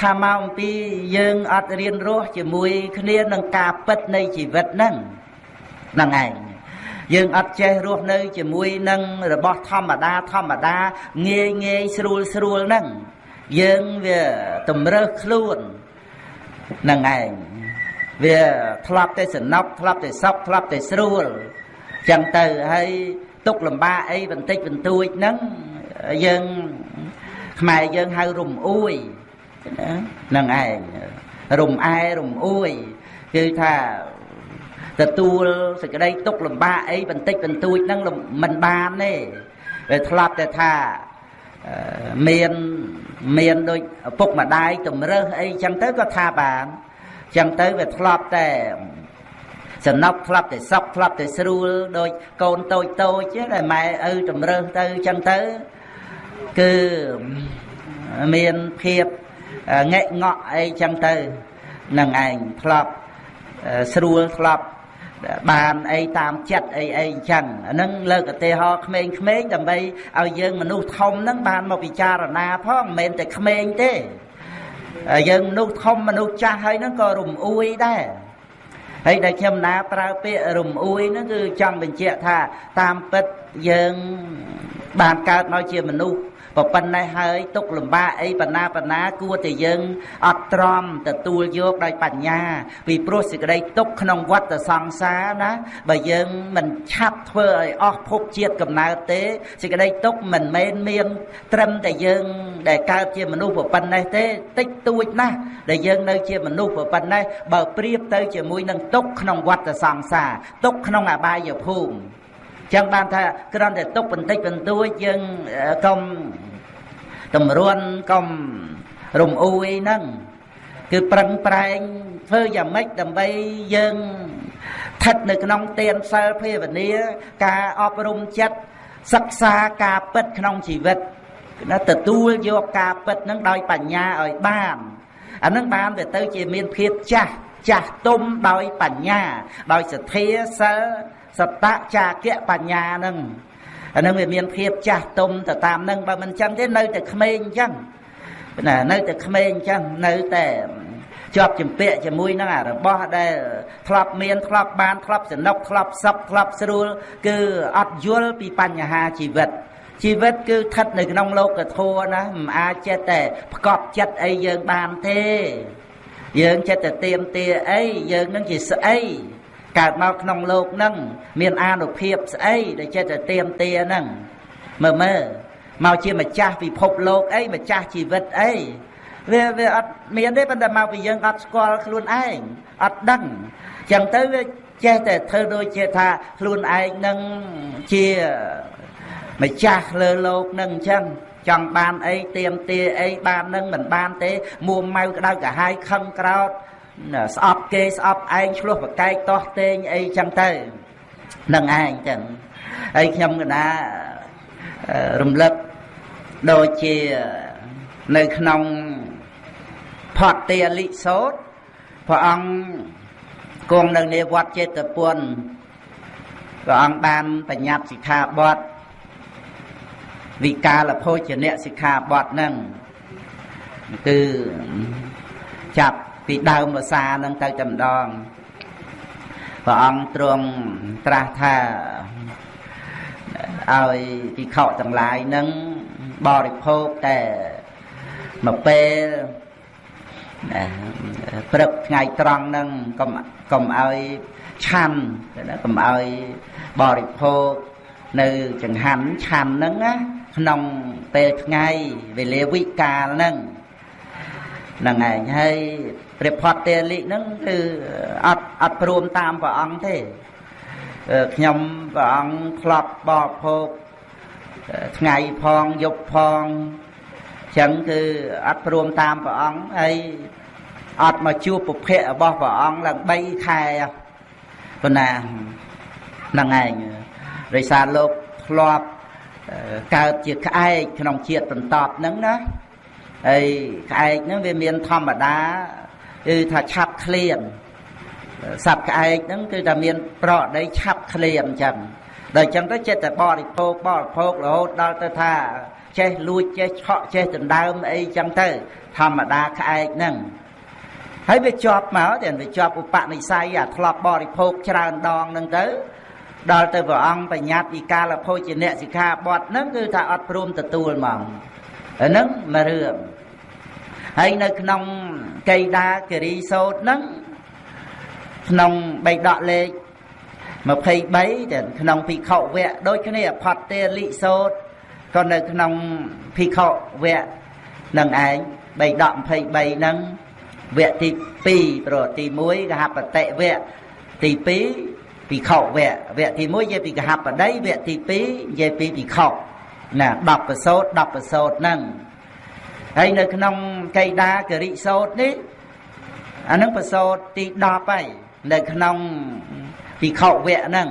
ថាមកអំពីយើងអត់រៀនរស់ជាមួយគ្នានឹងការពិតនៃជីវិតហ្នឹងហ្នឹងឯងយើងអត់ចេះរស់នៅជាមួយនឹងរបស់ធម្មតាធម្មតាងាយងាយស្រួលស្រួលហ្នឹងយើងវាតម្រើសខ្លួនហ្នឹងឯងវាធ្លាប់តែសំណប់ធ្លាប់តែសក់ធ្លាប់តែស្រួលចឹងទៅហើយទុកលំបាកអីបន្តិចបន្តួចហ្នឹងយើងខ្មែរយើងហៅរំអួយហ្នឹងឯងរំអែរំអួយគឺថាទទួលសេចក្តីទុកលំបាកអីបន្តិចបន្តួចហ្នឹងមិនបានទេវាធ្លាប់តែថា មានមានដូចឪពុកម្ដាយតម្រើសអីចឹងទៅក៏ថាបានចឹងទៅវាធ្លាប់តែសំណប់ធ្លាប់តែសក់ធ្លាប់តែស្រួលដូចកូនតូចតូចដែលម៉ែឪតម្រើសទៅចឹងទៅគឺមានភាពងែកងក់អីចឹងទៅនឹងឯងធ្លាប់ស្រួលធ្លាប់ បានអីតាមចិត្តអីអីអញ្ចឹងអានឹងលើកឧទាហរណ៍ក្មេងៗដើម្បីឲ្យយើងមនុស្សធំហ្នឹងបានមកពិចារណាផងមិនមែនតែក្មេងទេយើងមនុស្សធំមនុស្សចាស់ហើយហ្នឹងក៏រំអួយដែរហើយដែលខ្ញុំណាប្រើពាក្យរំអួយហ្នឹងគឺចង់បញ្ជាក់ថាតាមពិតយើងបានកើតមកជាមនុស្ស ក៏ប៉ុណ្ណេះហើយទុកលំបាកអីបណ្ណាបណ្ណាគួរតែយើងអត់ទ្រាំទទួលយកដោយបញ្ញា ពីព្រោះសេចក្តីទុកក្នុងវដ្តសង្សារណាបើយើងមិនឆាប់ធ្វើឲ្យអស់ភពជាតិកំណើតទេសេចក្តីទុកមិនមែនមាន ត្រឹមតែយើង ដែលកើតជាមនុស្សប៉ុណ្ណេះទេតិចតួចណាស់ដែលយើងនៅជាមនុស្សប៉ុណ្ណេះបើប្រៀបទៅជាមួយនឹងទុកក្នុងវដ្តសង្សារទុកក្នុងអបាយភូមិចឹងបានថាគ្រាន់តែទុកបន្តិចបន្តួចយើងកុំ តម្រួនកុំរំអ៊ូអីហ្នឹងគឺប្រឹងប្រែងធ្វើយ៉ាងម៉េចដើម្បីយើងស្ថិតនៅក្នុងទានសិលភាវនាការអប់រំចិត្តសិក្សាការពិតក្នុងជីវិតណាទទួលយកការពិតនឹងដោយបញ្ញាឲ្យបានអានឹងបានវាទៅជាមានភាពចាស់ចាស់ទុំដោយបញ្ញា ដោយសទ្ធាសិលសតចាគៈបញ្ញានឹង អានឹងវាមានភាពចាស់ទុំទៅតាមនឹងបើមិនចឹងទេនៅតែក្មេងអញ្ចឹងណានៅតែក្មេងអញ្ចឹងនៅតែជាប់ជំពាក់ជាមួយនឹងអារបស់ដែលធ្លាប់មានធ្លាប់បានធ្លាប់សនុកធ្លាប់សុខធ្លាប់ស្រួលគឺអត់យល់ពីបញ្ហាជីវិតជីវិតគឺស្ថិតនៅក្នុងលោកធម៌ណាមិនអាចចិត្តតែផ្កប់ចិត្តអីយើងបានទេយើងចិត្តតែទៀមទាអីយើងនឹងជាស្អី កើតមកក្នុងលោកនឹងមានអានុភាពស្អីដែលចិត្តតែទៀមទាហ្នឹងមើលមើលមកជាម្ចាស់ពិភពលោកអីម្ចាស់ជីវិតអីវាវាអត់មានទេប៉ុន្តែមកពីយើងអត់ស្គាល់ខ្លួនឯងអត់ដឹងចឹងទៅវាចេះតែធ្វើដូចជាថាខ្លួនឯងនឹងជាម្ចាស់លើលោកនឹងអញ្ចឹងចង់បានអីទៀមទាអីបាននឹងមិនបានទេមួម៉ៅក្តៅកាហាយខឹងក្រោត ស្អប់គេស្អប់ឯងឆ្លោះប្រកែកតោះតេងអីចឹងទៅនឹងឯងចឹងហើយខ្ញុំកណារំលឹកដូចជានៅក្នុងផតទាលិសោតព្រះអង្គគង់នៅនៃវត្តចេតពុនព្រះអង្គបានបញ្ញត្តិសិក្ខាបទវិកាលភោជនៈសិក្ខាបទហ្នឹងគឺចាប់ ពីដើមភាសាហ្នឹងទៅតែម្ដងព្រះអង្គទ្រង់ត្រាស់ថាឲ្យភិក្ខុទាំងឡាយហ្នឹងបរិភោគតែមួយពេលព្រឹកថ្ងៃត្រង់ហ្នឹងកុំកុំឲ្យឆាន់ណាកុំឲ្យបរិភោគនៅចង្ហាន់ឆាន់ហ្នឹងណាក្នុងពេលថ្ងៃវេលាវិកាលហ្នឹងហ្នឹងឯងហើយ ព្រះផតតេលិហ្នឹងគឺអត់អត់ព្រមតាមព្រះអង្គទេខ្ញុំព្រះអង្គធ្លាប់បរិភោគថ្ងៃផងយប់ផងចឹងគឺអត់ព្រមតាមព្រះអង្គហើយអត់មកជួបពុភៈរបស់ព្រះអង្គឡើង3ខែប៉ុណ្ណាហ្នឹងឯងរិសាលោកធ្លាប់កើតជាក្អែកក្នុងជាតិបន្តហ្នឹងណាហើយក្អែកហ្នឹងវាមានធម្មតា គឺថាឆាប់ឃ្លានសត្វក្អែកហ្នឹងគឺថាមានប្រកដីឆាប់ឃ្លានអញ្ចឹងដល់អញ្ចឹងទៅចិត្តតែបរិភោគបរិភោគរហូតដល់ទៅថា ចេះលួចចេះឆក់ចេះដណ្ដើមអីចឹងទៅ ធម្មតាក្អែកហ្នឹងហើយវាជាប់មកតែវាជាប់ឧបនិស្ស័យអាធ្លាប់បរិភោគច្រើនដងហ្នឹងទៅដល់ទៅព្រះអង្គបញ្ញត្តិពីកាលភោជនៈសិក្ខាបទហ្នឹងគឺថាអត់ព្រមទទួលហ្មងហ្នឹងមួយរឿង ហើយនៅក្នុងកៃដាគិរីសោតហ្នឹងក្នុងបៃដកលេខ23តែក្នុងភិក្ខុវៈដូចគ្នាផតទេលិសោតក៏នៅក្នុងភិក្ខុវៈនឹងឯងបៃដក23ហ្នឹងវគ្គទី2ប្រទី1កហបតិវគ្គទី2ភិក្ខុវគ្គវគ្គទី1និយាយពីកហបតីវគ្គទី2និយាយពីភិក្ខុណា10ប្រសូត10ប្រសូតហ្នឹង ហើយនៅក្នុងកៃដាគរិសោតនេះអានឹងប្រសូតទី10ហើយនៅក្នុងភិក្ខុវគ្គហ្នឹង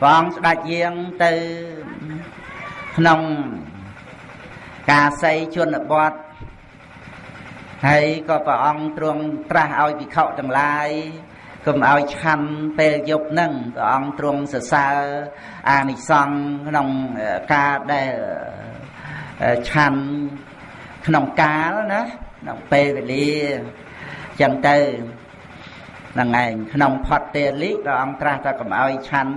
ព្រះអង្គស្ដេចយាងទៅក្នុងការស័យជនបទហើយក៏ព្រះអង្គទ្រង់ត្រាស់ឲ្យភិក្ខុទាំងឡាយកុំឲ្យឆាន់ពេលយប់ហ្នឹងព្រះអង្គទ្រង់សរសើរអានិសង្ឃក្នុងការដែលឆាន់ ក្នុងកាលណាក្នុងពេលវេលាចឹងទៅហ្នឹងឯងក្នុងផតទេលិព្រះអង្គត្រាស់ថាកុំឲ្យឆាន់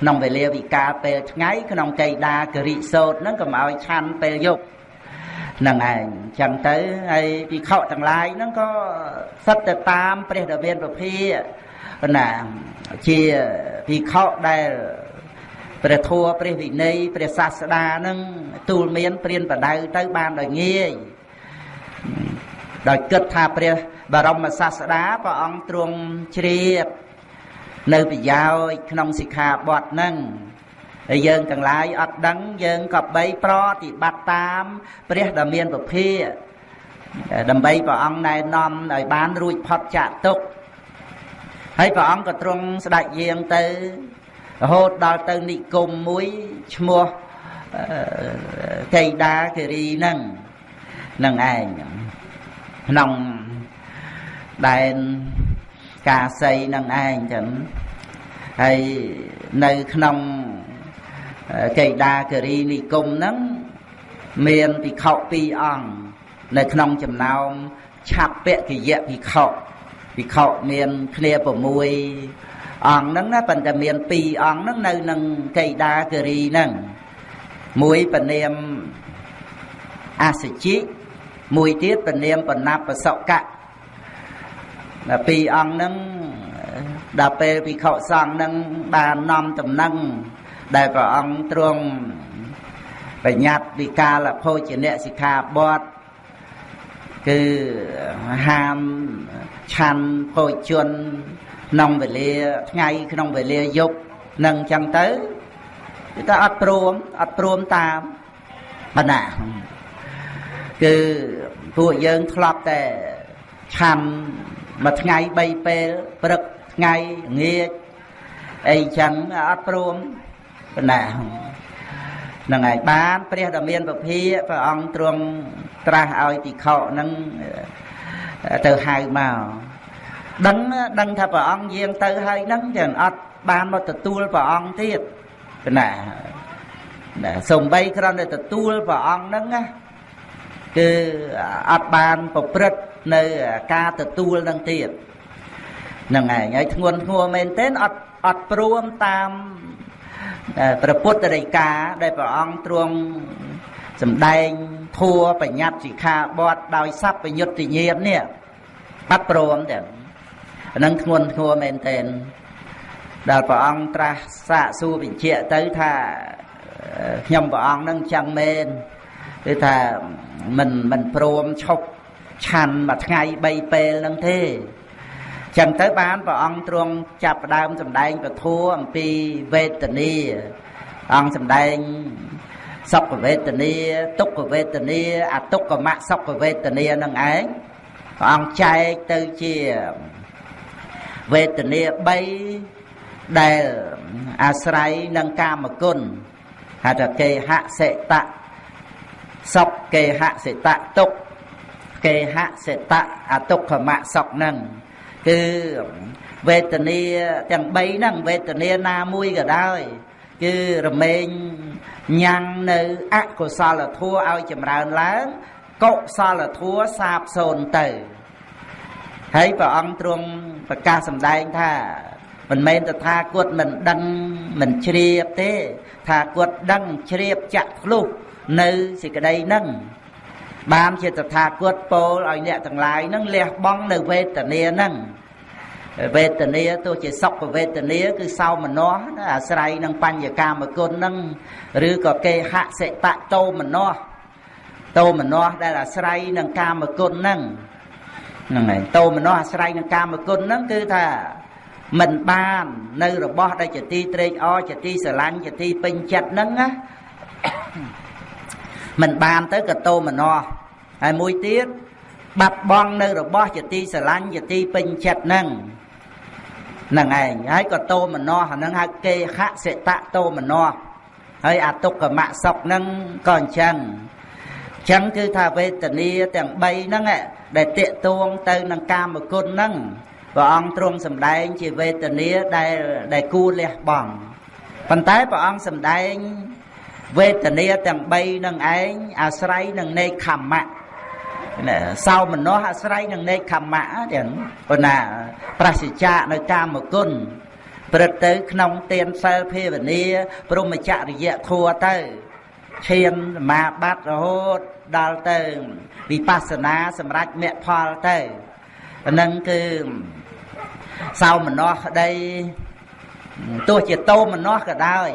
ក្នុងវេលាវិកាលពេលថ្ងៃក្នុងកៃដាគរិសោតហ្នឹងកុំឲ្យឆាន់ពេលយប់នឹងឯងចឹងទៅហើយភិក្ខុទាំងឡាយហ្នឹងក៏សិតទៅតាមព្រះដ៏មានពភាណាជាភិក្ខុដែល ព្រះធម៌ព្រះវិន័យព្រះសាស្តានឹងទូលមានព្រានបដៅទៅបានដោយងាយដោយគិតថាព្រះបរមសាស្តាព្រះអង្គទ្រង់ជ្រាបនៅប្រយោជន៍ក្នុងសិក្ខាបទហ្នឹងហើយយើងទាំងឡាយអត់ដឹងយើងក៏បីប្រតិបត្តិតាមព្រះដ៏មានពភាដើម្បីព្រះអង្គណែនាំឲ្យបានរួចផុតចាកទុក្ខហើយព្រះអង្គក៏ទ្រង់ស្ដេចយាងទៅ រហូតដល់ទៅនិគមមួយឈ្មោះកេដាគិរីហ្នឹងនឹងឯងក្នុងដែនកាសីនឹងឯងចឹងហើយនៅក្នុងកេដាគិរីនិគមហ្នឹងមានភិក្ខុ2អង្គនៅក្នុងចំណោមឆាប់ពកិយៈភិក្ខុភិក្ខុមានគ្នា6 អង្គហ្នឹងណាប៉ុន្តែមាន2អង្គហ្នឹងនៅនឹងកេដាគិរីហ្នឹងមួយពនាមអសជិមួយទៀតពនាមបណបសកៈដល់ពីរអង្គហ្នឹងដល់ពេលភិក្ខុសង្ឃហ្នឹងបាននាំតំណែងដែលព្រះអង្គទ្រង់បញ្ញត្តិវិកាលភោជនៈសិក្ខាបទគឺហាមឆាន់ភោជន ក្នុងវេលាថ្ងៃក្នុងវេលាយប់នឹងអញ្ចឹងទៅគឺថាអត់ព្រមអត់ព្រមតាមបណ្ណាគឺពួកយើងធ្លាប់តែឆាន់មួយថ្ងៃ3ពេលព្រឹកថ្ងៃងាចអីចឹងអត់ព្រមបណ្ណានឹងឯងបានព្រះដ៏មានពភាព្រះអង្គទ្រង់ត្រាស់ឲ្យភិក្ខុនឹងទៅហៅមក ដឹងដឹងថាព្រះអង្គយាងទៅហើយហ្នឹងចឹងអត់បានមកទទួលព្រះអង្គទៀតណាណាសំបីគ្រាន់តែទទួលព្រះអង្គហ្នឹងណាគឺអត់បានប្រព្រឹត្តនៅការទទួលនឹងទៀតហ្នឹងឯងហើយធ្ងន់ធ្ងរមែនទែនអត់អត់ព្រមតាមព្រះពុទ្ធរិកាដែលព្រះអង្គទ្រង់សម្ដែងធัวបញ្ញត្តិសិក្ខាបទដោយសัพពយុត្តញាណនេះអត់ព្រមទេ អានឹងធ្ងន់ធ្ងរមែនទែនដល់ព្រះអង្គត្រាស់សាកសួរបញ្ជាក់ទៅថាខ្ញុំព្រះអង្គនឹងចឹងមែនគឺថាមិនមិនព្រមឈប់ឆាន់មួយថ្ងៃ3ពេលនឹងទេចឹងទៅបានព្រះអង្គទ្រង់ចាប់ផ្ដើមសម្ដែងពធអំពីវេទនាអង្គសម្ដែងសុខវេទនាទុក្ខវេទនាអទុក្ខមសុខវេទនានឹងឯងព្រះអង្គចែកទៅជា វេទនា3ដែលអាស្រ័យនឹងកាមគុណហៅថាគេហសិតៈសុខគេហសិតៈទុក្ខគេហសិតៈអទុក្ខមសុខនឹងគឺវេទនាទាំង3ហ្នឹងវេទនាណាមួយក៏ដោយគឺរមែងញ៉ាំងនៅអកុសលធម៌ឲ្យចម្រើនឡើងកុសលធម៌សាបសូន្យទៅ ហើយព្រះអង្គទ្រង់ប្រកាសសម្ដែងថាមិនមែនតថាគតមិនដឹងមិនជ្រាបទេ ថាគតដឹងជ្រាបចាក់ធ្លុះនៅសេចក្តីហ្នឹងបានជាតថាគតពោលឲ្យអ្នកទាំងឡាយហ្នឹងលះបង់នៅវេទនាហ្នឹងវេទនាទោះជាសុខវេទនា គឺសោមនស្សអាស្រ័យនឹងបញ្ញកាមគុណហ្នឹងឬក៏គេហសិតតោមនស្សតោមនស្សដែលអាស្រ័យនឹងកាមគុណហ្នឹង ហ្នឹងហើយតោមនស្សអាស្រ័យនឹងកាមគុណហ្នឹងគឺថាមិនបាននៅរបស់ដែលជាទីត្រេកអរជាទីស្រឡាញ់ជាទីពេញចិត្តហ្នឹងណាមិនបានទៅក៏តោមនស្សហើយមួយទៀតបាត់បង់នៅរបស់ជាទីស្រឡាញ់ជាទីពេញចិត្តហ្នឹងហ្នឹងឯងហើយក៏តោមនោអាហ្នឹងហៅគេហសិតៈតោមនោហើយអតុកមៈសុខហ្នឹងក៏អញ្ចឹងអញ្ចឹងគឺថាវេទនាទាំង3ហ្នឹងដែលតេតួងទៅនឹងកាមគុណហ្នឹងព្រះអង្គទ្រង់សម្ដែងជាវេទនាដែលដែលគួរលះបង់ប៉ុន្តែព្រះអង្គសម្ដែងវេទនាទាំង3នឹងឯងអាស្រ័យនឹងនេខមៈសោមនស្សអាស្រ័យនឹងនេខមៈទាំងប៉ុណ្ណាប្រសិជ្ជៈនៅកាមគុណព្រឹកទៅក្នុងទានសិលភាវនាព្រមចរិយធัวទៅ ឈានសមាបត្តិរហូតដល់ទៅវិបស្សនាសម្រាប់មគ្គផលទៅអានឹងគឺសោមនស្សក្តីទោះជាតោមនស្សក៏ដោយ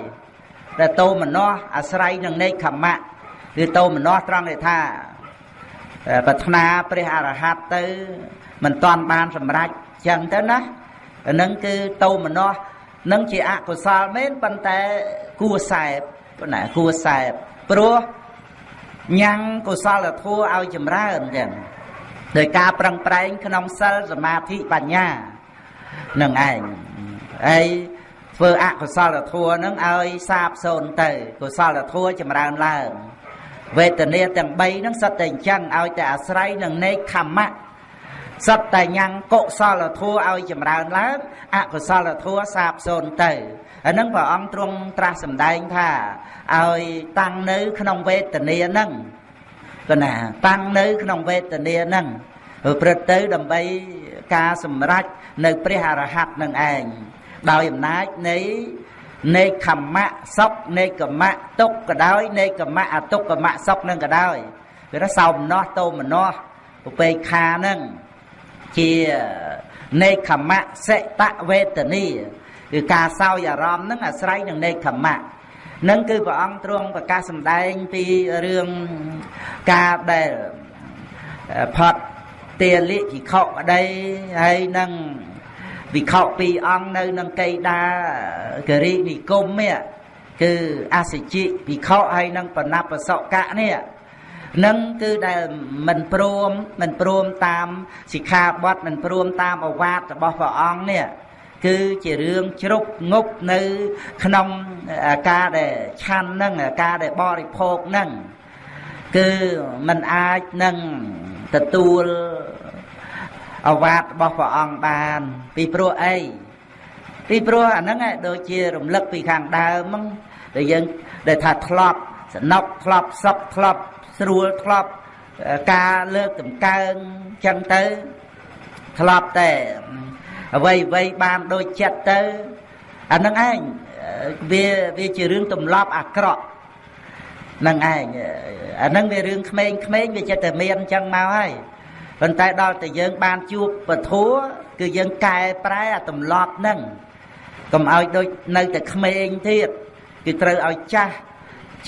តែតោមនស្សអាស្រ័យនឹងនេកខមៈគឺតោមនស្សត្រង់ដែលថាប្រាថ្នាព្រះអរហន្តទៅមិនតាន់បានសម្រេចចឹងទៅណាអានឹងគឺតោមនស្សនឹងជាអកុសលមែនប៉ុន្តែគួសែប ប៉ុន្តែគួសែបព្រោះញ៉ាំងកុសលធម៌ឲ្យចម្រើនចឹងដោយការប្រឹងប្រែងក្នុងសិលសមាធិបញ្ញានឹងឯងហើយធ្វើអកុសលធម៌នឹងឲ្យសាបសូន្យទៅកុសលធម៌ចម្រើនឡើងវេទនាទាំង3ហ្នឹងសិតតែអញ្ចឹងឲ្យតែអាស្រ័យនឹងនេកខមៈសត្វតែញ៉ាំងកុសលធម៌ឲ្យចម្រើនឡើងអកុសលធម៌សាបសូន្យទៅ អានឹងព្រះអង្គទ្រង់ត្រាស់សម្ដែងថាឲ្យតាំងនៅក្នុងវេទនាហ្នឹងគណាតាំងនៅក្នុងវេទនាហ្នឹងព្រឹត្តទៅដើម្បីការសម្រេចនៅព្រះអរហន្តនឹងឯងដោយអំណាចនៃនៃខមៈសុខនៃកម្មៈទុកក៏ដោយនៃកម្មៈអទុកកម្មៈសុខនឹងក៏ដោយវាថាសោមនស្សតោមនស្សឧបេក្ខានឹងជានៃខមៈសិតវេទនី គឺការសោយអារម្មណ៍នឹងអាស្រ័យនឹងនៃខមៈនឹងគឺព្រះអង្គទ្រង់ប្រកាសសម្ដែងពីរឿងការដែលផត់ទាលិភិក្ខុក្តីហើយនឹងវិខពីរអង្គនៅនឹងកេដាគរិនិគមនេះគឺអសិជិវិខហើយនឹងបណបសកៈនេះនឹងគឺដែលមិនព្រមមិនព្រមតាមសិក្ខាបទមិនព្រមតាមអវាទរបស់ព្រះអង្គនេះ គឺជារឿងជ្រុកងប់នៅក្នុងការដែលឆាន់នឹងការដែលបរិភោគនឹងគឺมันអាចនឹងទទួលអវាទរបស់ព្រះអង្គបាន ពីព្រោះអីពីព្រោះអាហ្នឹងដូចជារំលឹកពីខាងដើមហ្នឹងដែលយើងដែលថាធ្លាប់សនុកធ្លាប់សុខធ្លាប់ស្រួលធ្លាប់ការលើកតម្កើងចឹងទៅធ្លាប់តែ អ្វីអ្វីបានដូចចិត្តទៅអានឹងឯងវាវាជារឿងទម្លាប់អាក្រក់នឹងឯងអានឹងវារឿងក្មេងក្មេងវាចិត្តតែមានអញ្ចឹងមកហើយប៉ុន្តែដល់តែយើងបានជួបពធัวគឺយើងកែប្រែអាទម្លាប់ហ្នឹងកុំឲ្យដូចនៅតែក្មេងទៀតគឺត្រូវឲ្យចាស់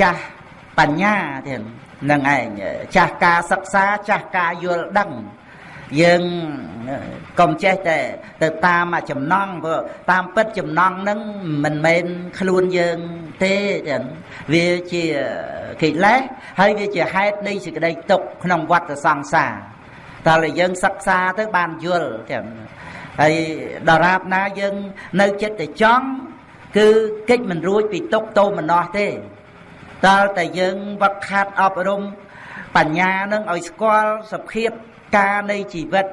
ចាស់បញ្ញាទៀតនឹងឯងចាស់ការសិក្សាចាស់ការយល់ដឹង យើងកុំចេះតែទៅតាមចំណងព្រោះតាមពិតចំណងហ្នឹងមិនមែនខ្លួនយើងទេចឹងវាជាកិលេសហើយវាជាហេតុនៃសេចក្តីទុក្ខក្នុងវដ្តសង្សារតើយើងសិក្សាទៅបានយល់ចឹងហើយដរាបណាយើងនៅចិត្តតែចង់គឺកិច្ចមិនរួចពីទុកតោមនោះទេតើតែយើងវឹកខាត់អប់រំបញ្ញានឹងឲ្យស្គាល់សភាព ការនៃជីវិត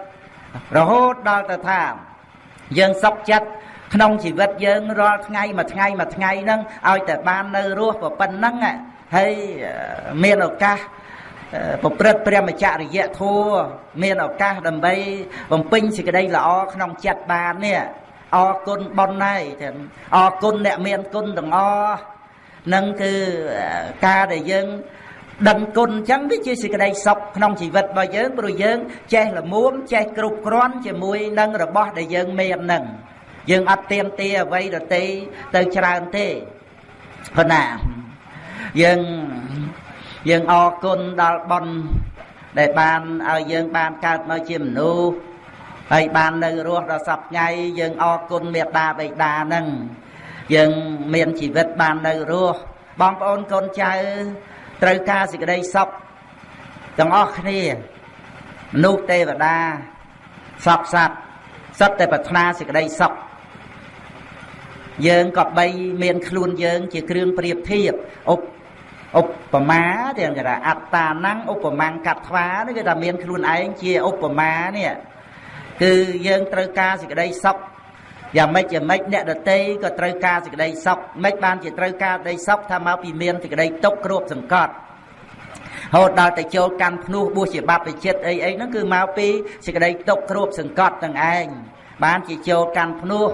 រហូតដល់ទៅថា យើងសុខចិត្តក្នុងជីវិតយើងរាល់ថ្ងៃមួយថ្ងៃមួយថ្ងៃហ្នឹងឲ្យតែបាននៅរស់ប៉ុណ្ណឹងហើយមានឱកាសប្រព្រឹត្តព្រះមច្ចរិយធัวមានឱកាសដើម្បីបំពេញសេចក្តីល្អក្នុងចិត្តបាននេះអរគុណប៉ុណ្ណៃចឹងអរគុណអ្នកមានគុណទាំងអស់នឹងគឺការដែលយើង ដឹងគុណអញ្ចឹងវាជាសេចក្តីសុខក្នុងជីវិតរបស់យើងព្រោះយើងចេះល្មមចេះគ្រប់គ្រាន់ជាមួយនឹងរបស់ដែលយើងមាននឹងយើងអត់ទៀមទាអ្វីដទៃទៅច្រើនទេប៉ុណ្ណាយើងយើងអរគុណដល់បុណ្យដែលបានឲ្យយើងបានកើតមកជាមនុស្សហើយបាននៅរស់ដល់សពថ្ងៃយើងអរគុណមេត្តាបិតានឹងយើងមានជីវិតបាននៅរស់បងប្អូនកូនចៅ ត្រូវការសេចក្តីសុខទាំងអស់គ្នាមនុស្សទេវតាសពសត្វសុទ្ធតែប្រាថ្នាសេចក្តីសុខយើងក៏បីមានខ្លួនយើងជាគ្រឿងប្រៀបធៀបឧបឧបមាទាំងគេថាអត្តាណੰឧបមាកាត់ថ្វានេះគេថាមានខ្លួនឯងជាឧបមានេះគឺយើងត្រូវការសេចក្តីសុខ យ៉ាងម៉េចយ៉ាងម៉េចអ្នកដតីក៏ត្រូវការសេចក្តីសុខមិនបានជាត្រូវការដីសុខថាមកពីមានសេចក្តីទុកគ្របសង្កត់ហូតដល់តែចូលកាន់ភ្នោះបួសជាបព្វជិតអីអីហ្នឹងគឺមកពីសេចក្តីទុកគ្របសង្កត់ទាំងឯងបានជាចូលកាន់ភ្នោះ